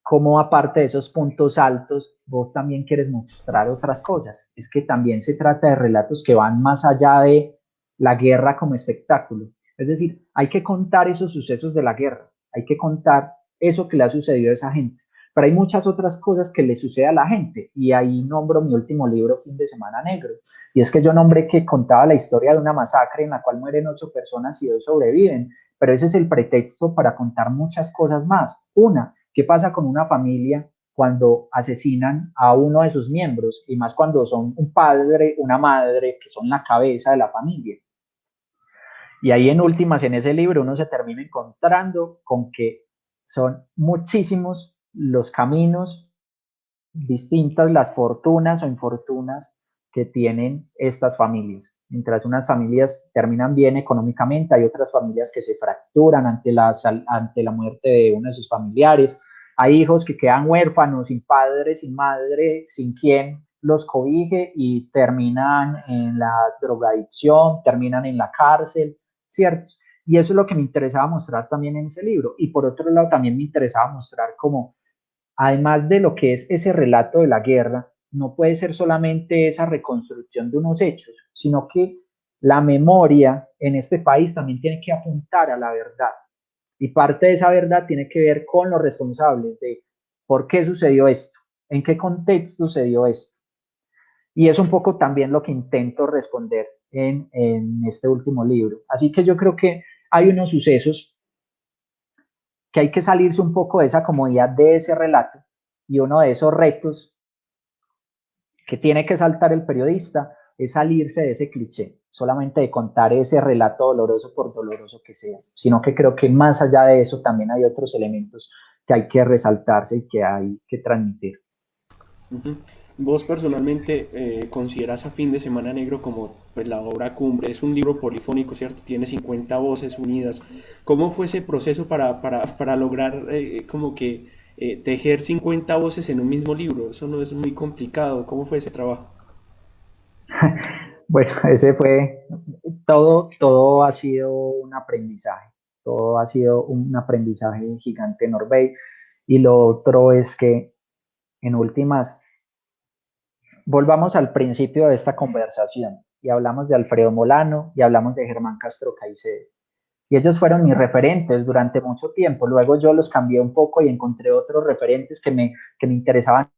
cómo aparte de esos puntos altos, vos también quieres mostrar otras cosas. Es que también se trata de relatos que van más allá de la guerra como espectáculo. Es decir, hay que contar esos sucesos de la guerra, hay que contar eso que le ha sucedido a esa gente. Pero hay muchas otras cosas que le sucede a la gente y ahí nombro mi último libro, Fin de Semana Negro. Y es que yo nombré que contaba la historia de una masacre en la cual mueren ocho personas y dos sobreviven, pero ese es el pretexto para contar muchas cosas más. Una, ¿qué pasa con una familia cuando asesinan a uno de sus miembros y más cuando son un padre, una madre, que son la cabeza de la familia? Y ahí en últimas, en ese libro, uno se termina encontrando con que son muchísimos los caminos, distintas las fortunas o infortunas que tienen estas familias. Mientras unas familias terminan bien económicamente, hay otras familias que se fracturan ante la, ante la muerte de uno de sus familiares. Hay hijos que quedan huérfanos, sin padre, sin madre, sin quien los cobije y terminan en la drogadicción, terminan en la cárcel, ¿cierto? Y eso es lo que me interesaba mostrar también en ese libro. Y por otro lado, también me interesaba mostrar cómo, además de lo que es ese relato de la guerra, no puede ser solamente esa reconstrucción de unos hechos, sino que la memoria en este país también tiene que apuntar a la verdad. Y parte de esa verdad tiene que ver con los responsables de por qué sucedió esto, en qué contexto sucedió esto. Y es un poco también lo que intento responder en, en este último libro. Así que yo creo que hay unos sucesos que hay que salirse un poco de esa comodidad de ese relato y uno de esos retos que tiene que saltar el periodista es salirse de ese cliché, solamente de contar ese relato doloroso por doloroso que sea, sino que creo que más allá de eso también hay otros elementos que hay que resaltarse y que hay que transmitir. Vos personalmente eh, consideras a Fin de Semana Negro como pues, la obra cumbre, es un libro polifónico, ¿cierto? Tiene 50 voces unidas. ¿Cómo fue ese proceso para, para, para lograr eh, como que eh, tejer 50 voces en un mismo libro? Eso no es muy complicado. ¿Cómo fue ese trabajo? (laughs) bueno, ese fue, todo, todo ha sido un aprendizaje, todo ha sido un aprendizaje gigante en. Y lo otro es que en últimas volvamos al principio de esta conversación y hablamos de Alfredo Molano y hablamos de Germán Castro Caicedo. Y ellos fueron mis referentes durante mucho tiempo. Luego yo los cambié un poco y encontré otros referentes que me, que me interesaban,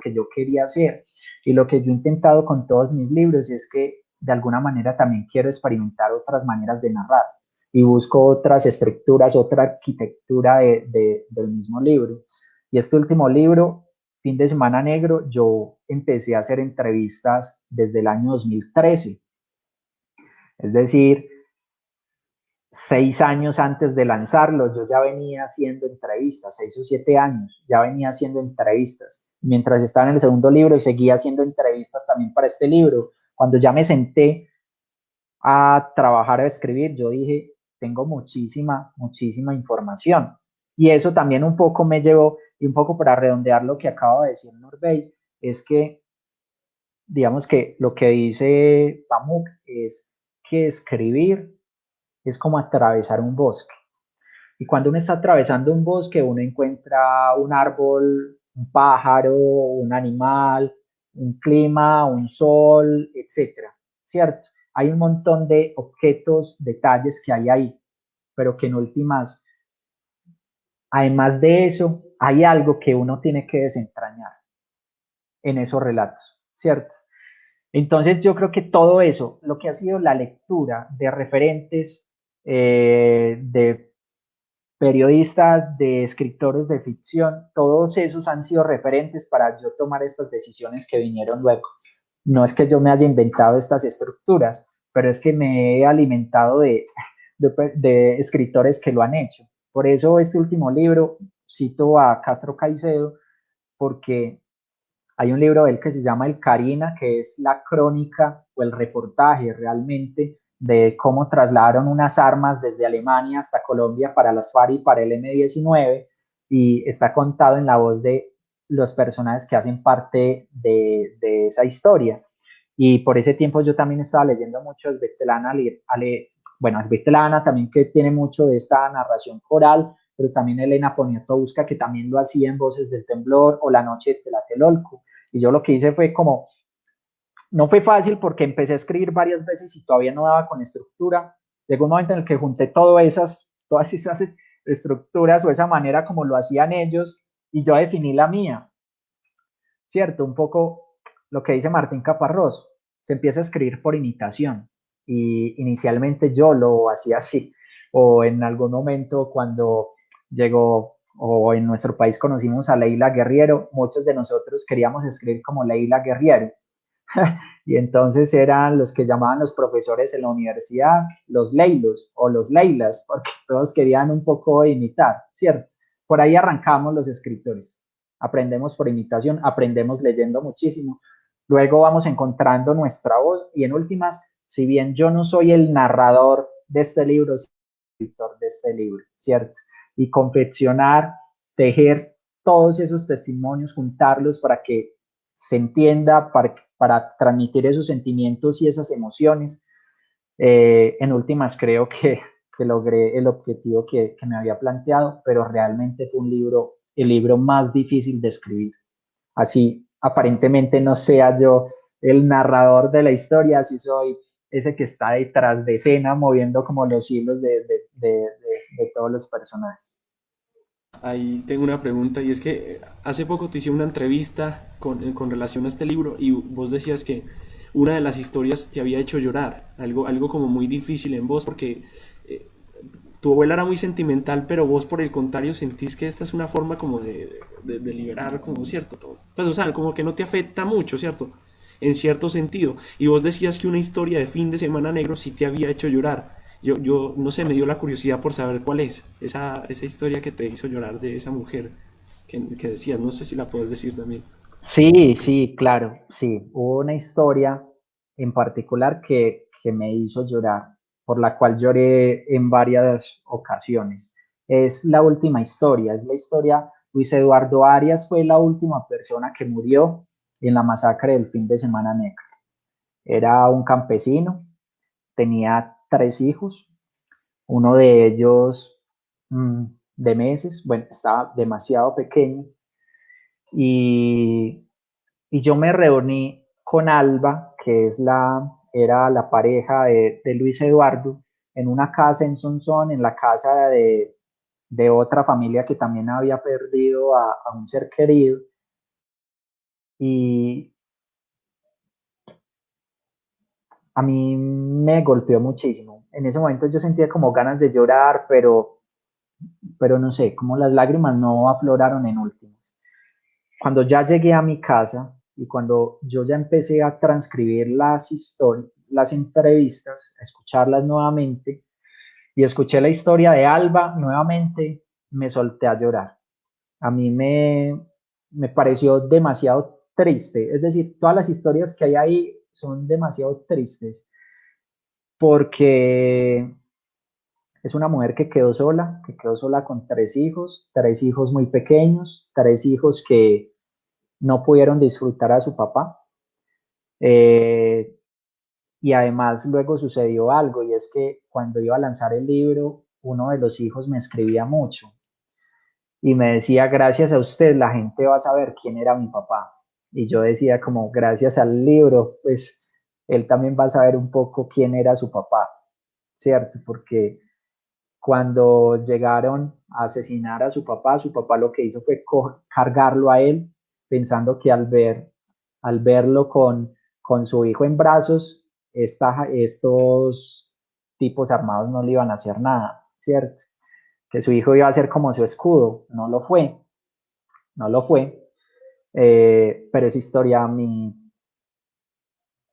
que yo quería hacer. Y lo que yo he intentado con todos mis libros es que de alguna manera también quiero experimentar otras maneras de narrar y busco otras estructuras, otra arquitectura de, del mismo libro. Y este último libro, Fin de Semana Negro, yo empecé a hacer entrevistas desde el año 2013. Es decir, seis años antes de lanzarlo, yo ya venía haciendo entrevistas, seis o siete años, ya venía haciendo entrevistas. Mientras estaba en el segundo libro, seguía haciendo entrevistas también para este libro. Cuando ya me senté a trabajar, a escribir, yo dije, tengo muchísima, muchísima información. Y eso también un poco me llevó, y un poco para redondear lo que acaba de decir Norbey, es que, digamos que lo que dice Pamuk es que escribir es como atravesar un bosque. Y cuando uno está atravesando un bosque, uno encuentra un árbol, un pájaro, un animal, un clima, un sol, etcétera, ¿cierto? Hay un montón de objetos, detalles que hay ahí, pero que en últimas, además de eso, hay algo que uno tiene que desentrañar en esos relatos, ¿cierto? Entonces yo creo que todo eso, lo que ha sido la lectura de referentes eh, de periodistas, de escritores de ficción, todos esos han sido referentes para yo tomar estas decisiones que vinieron luego. No es que yo me haya inventado estas estructuras, pero es que me he alimentado de, de, escritores que lo han hecho. Por eso este último libro, cito a Castro Caicedo, porque hay un libro de él que se llama El Karina, que es la crónica o el reportaje realmente de cómo trasladaron unas armas desde Alemania hasta Colombia para las FARC y para el M-19 y está contado en la voz de los personajes que hacen parte de, de esa historia. Y por ese tiempo yo también estaba leyendo mucho a Svetlana, bueno, Svetlana también que tiene mucho de esta narración coral, pero también Elena Poniatowska que también lo hacía en Voces del Temblor o La Noche de la Telolco. Y yo lo que hice fue como no fue fácil porque empecé a escribir varias veces y todavía no daba con estructura. Llegó un momento en el que junté todas esas, todas esas estructuras o esa manera como lo hacían ellos y yo definí la mía. ¿Cierto? Un poco lo que dice Martín Caparrós. Se empieza a escribir por imitación y inicialmente yo lo hacía así. O en algún momento cuando llegó o en nuestro país conocimos a Leila Guerriero, muchos de nosotros queríamos escribir como Leila Guerriero (laughs) y entonces eran los que llamaban los profesores en la universidad los Leilos o los Leilas, porque (laughs) todos querían un poco imitar, ¿cierto? Por ahí arrancamos los escritores. Aprendemos por imitación, aprendemos leyendo muchísimo. Luego vamos encontrando nuestra voz y en últimas, si bien yo no soy el narrador de este libro, soy el escritor de este libro, ¿cierto? Y confeccionar, tejer todos esos testimonios, juntarlos para que se entienda, para, para transmitir esos sentimientos y esas emociones. Eh, en últimas, creo que, que logré el objetivo que, que, me había planteado, pero realmente fue un libro, el libro más difícil de escribir. Así, aparentemente no sea yo el narrador de la historia, así soy ese que está detrás de escena moviendo como los hilos de, de, todos los personajes ahí tengo una pregunta y es que hace poco te hice una entrevista con, con, relación a este libro y vos decías que una de las historias te había hecho llorar, algo, algo como muy difícil en vos porque eh, tu abuela era muy sentimental, pero vos por el contrario sentís que esta es una forma como de liberar como cierto todo. Pues o sea, como que no te afecta mucho, ¿cierto? En cierto sentido. Y vos decías que una historia de fin de semana negro sí te había hecho llorar yo, yo no sé, me dio la curiosidad por saber cuál es esa, esa historia que te hizo llorar de esa mujer que, que decías, no sé si la puedes decir también. Sí, sí, claro, sí, hubo una historia en particular que, que me hizo llorar, por la cual lloré en varias ocasiones. Es la última historia, es la historia, Luis Eduardo Arias fue la última persona que murió en la masacre del fin de semana negro. Era un campesino, tenía tres hijos, uno de ellos mmm, de meses, bueno, estaba demasiado pequeño, y, y, yo me reuní con Alba, que es la, era la pareja de, Luis Eduardo, en una casa en Sonsón, en la casa de, de otra familia que también había perdido a un ser querido. Y, a mí me golpeó muchísimo. En ese momento yo sentía como ganas de llorar, pero, pero no sé, como las lágrimas no afloraron en últimas. Cuando ya llegué a mi casa y cuando yo ya empecé a transcribir las las entrevistas, a escucharlas nuevamente, y escuché la historia de Alba nuevamente, me solté a llorar. A mí me, me pareció demasiado triste. Es decir, todas las historias que hay ahí son demasiado tristes porque es una mujer que quedó sola, que quedó sola con tres hijos, tres hijos muy pequeños, tres hijos que no pudieron disfrutar a su papá. Eh, y además luego sucedió algo y es que cuando iba a lanzar el libro, uno de los hijos me escribía mucho y me decía, gracias a usted la gente va a saber quién era mi papá. Y yo decía como, gracias al libro, pues él también va a saber un poco quién era su papá, ¿cierto? Porque cuando llegaron a asesinar a su papá, su papá lo que hizo fue cargarlo a él, pensando que al ver, al verlo con, con su hijo en brazos, estos tipos armados no le iban a hacer nada, ¿cierto? Que su hijo iba a ser como su escudo, no lo fue, no lo fue, eh, pero esa historia a mí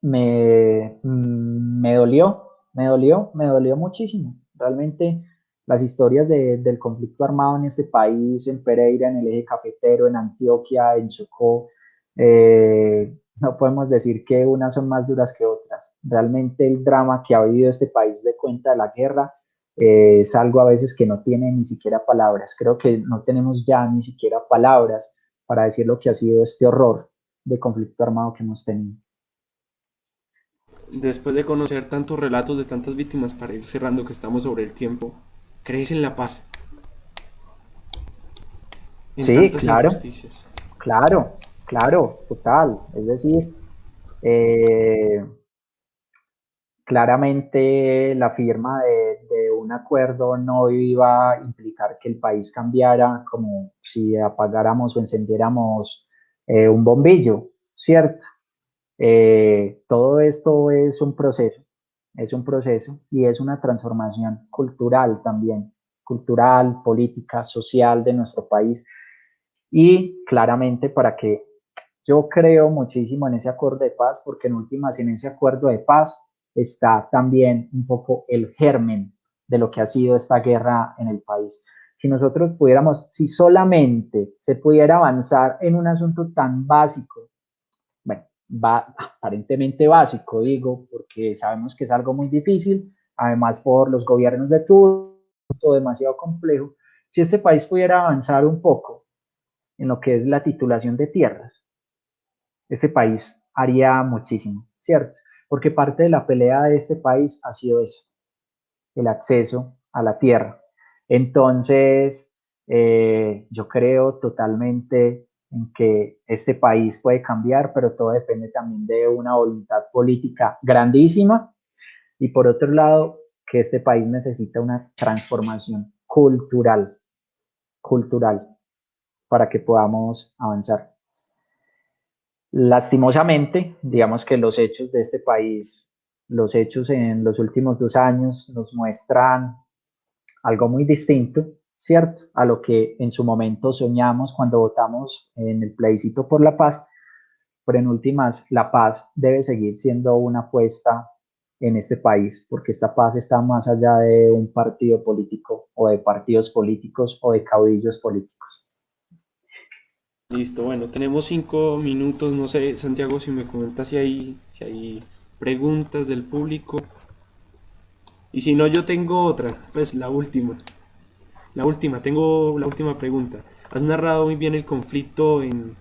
me, me dolió, me dolió, me dolió muchísimo. Realmente las historias del conflicto armado en este país, en Pereira, en el eje cafetero, en Antioquia, en Chocó, eh, no podemos decir que unas son más duras que otras. Realmente el drama que ha vivido este país de cuenta de la guerra eh, es algo a veces que no tiene ni siquiera palabras. Creo que no tenemos ya ni siquiera palabras para decir lo que ha sido este horror de conflicto armado que hemos tenido. Después de conocer tantos relatos de tantas víctimas, para ir cerrando que estamos sobre el tiempo, ¿crees en la paz? sí, claro. Claro, Claro, total. Es decir, eh, claramente la firma de, un acuerdo no iba a implicar que el país cambiara como si apagáramos o encendiéramos eh, un bombillo, ¿cierto? Eh, todo esto es un proceso, es un proceso y es una transformación cultural también, cultural, política, social de nuestro país y claramente para que yo creo muchísimo en ese acuerdo de paz porque en últimas en ese acuerdo de paz está también un poco el germen de lo que ha sido esta guerra en el país. Si nosotros pudiéramos, si solamente se pudiera avanzar en un asunto tan básico, bueno, aparentemente básico, digo, porque sabemos que es algo muy difícil, además por los gobiernos de todo demasiado complejo, si este país pudiera avanzar un poco en lo que es la titulación de tierras, este país haría muchísimo, ¿cierto? Porque parte de la pelea de este país ha sido eso, el acceso a la tierra. Entonces, eh, yo creo totalmente en que este país puede cambiar, pero todo depende también de una voluntad política grandísima y por otro lado, que este país necesita una transformación cultural, cultural, para que podamos avanzar. Lastimosamente, digamos que los hechos de este país, los hechos en los últimos dos años nos muestran algo muy distinto, ¿cierto? A lo que en su momento soñamos cuando votamos en el plebiscito por la paz, pero en últimas, la paz debe seguir siendo una apuesta en este país, porque esta paz está más allá de un partido político o de partidos políticos o de caudillos políticos. Listo, bueno, tenemos cinco minutos, no sé, Santiago, si me comentas si hay, si hay preguntas del público. Y si no, yo tengo otra, pues la última. La última, tengo la última pregunta. Has narrado muy bien el conflicto en,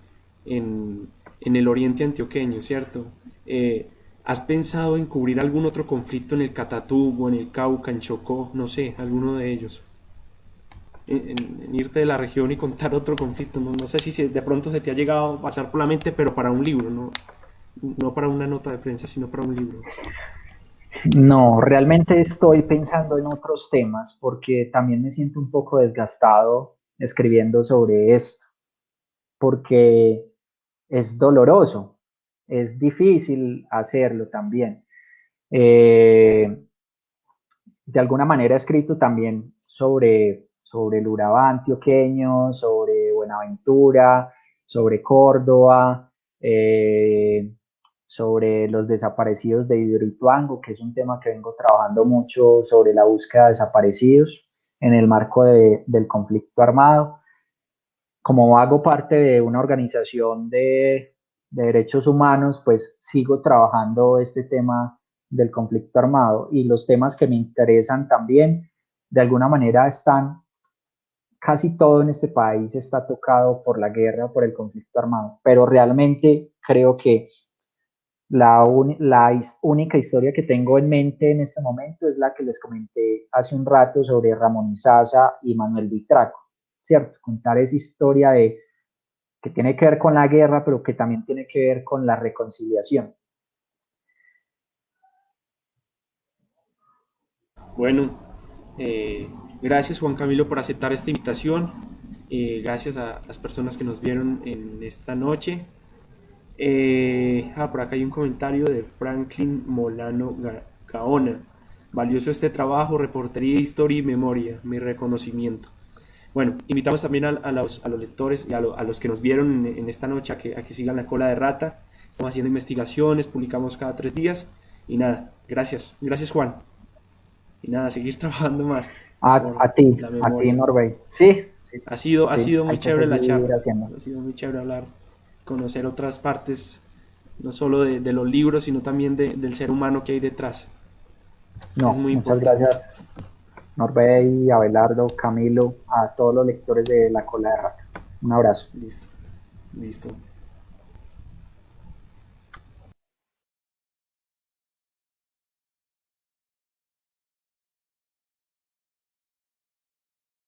en, en el oriente antioqueño, ¿cierto? Eh, ¿Has pensado en cubrir algún otro conflicto en el Catatumbo, en el Cauca, en Chocó, no sé, alguno de ellos? en, irte de la región y contar otro conflicto. No, sé si de pronto se te ha llegado a pasar por la mente, pero para un libro, no, no para una nota de prensa, sino para un libro. No, realmente estoy pensando en otros temas porque también me siento un poco desgastado escribiendo sobre esto, porque es doloroso, es difícil hacerlo también. Eh, de alguna manera he escrito también sobre, sobre el Urabá antioqueño, sobre Buenaventura, sobre Córdoba, eh, sobre los desaparecidos de Hidroituango, que es un tema que vengo trabajando mucho sobre la búsqueda de desaparecidos en el marco de, del conflicto armado. Como hago parte de una organización de, de derechos humanos, pues sigo trabajando este tema del conflicto armado y los temas que me interesan también, de alguna manera están, casi todo en este país está tocado por la guerra o por el conflicto armado, pero realmente creo que la, la única historia que tengo en mente en este momento es la que les comenté hace un rato sobre Ramón Izaza y Manuel Vitraco, ¿cierto? Contar esa historia de que tiene que ver con la guerra, pero que también tiene que ver con la reconciliación. Bueno, eh, gracias Juan Camilo por aceptar esta invitación. Eh, gracias a las personas que nos vieron en esta noche. Eh, ah, por acá hay un comentario de Franklin Molano Gaona. Valioso este trabajo, reportería, historia y memoria. Mi reconocimiento. Bueno, invitamos también a, los, lectores y a, los que nos vieron en, esta noche a que, a que sigan la cola de rata. Estamos haciendo investigaciones, publicamos cada tres días. Y nada, gracias. Gracias Juan. Y nada, seguir (laughs) trabajando más. A, ti, a ti Norbey. Sí, Ha sido, ha sido muy chévere la charla. Ha sido muy chévere hablar conocer otras partes, no solo de, de los libros, sino también de, del ser humano que hay detrás. No, muy muchas gracias, Norbey, Abelardo, Camilo, a todos los lectores de La Cola de Rata. Un abrazo. Listo, listo.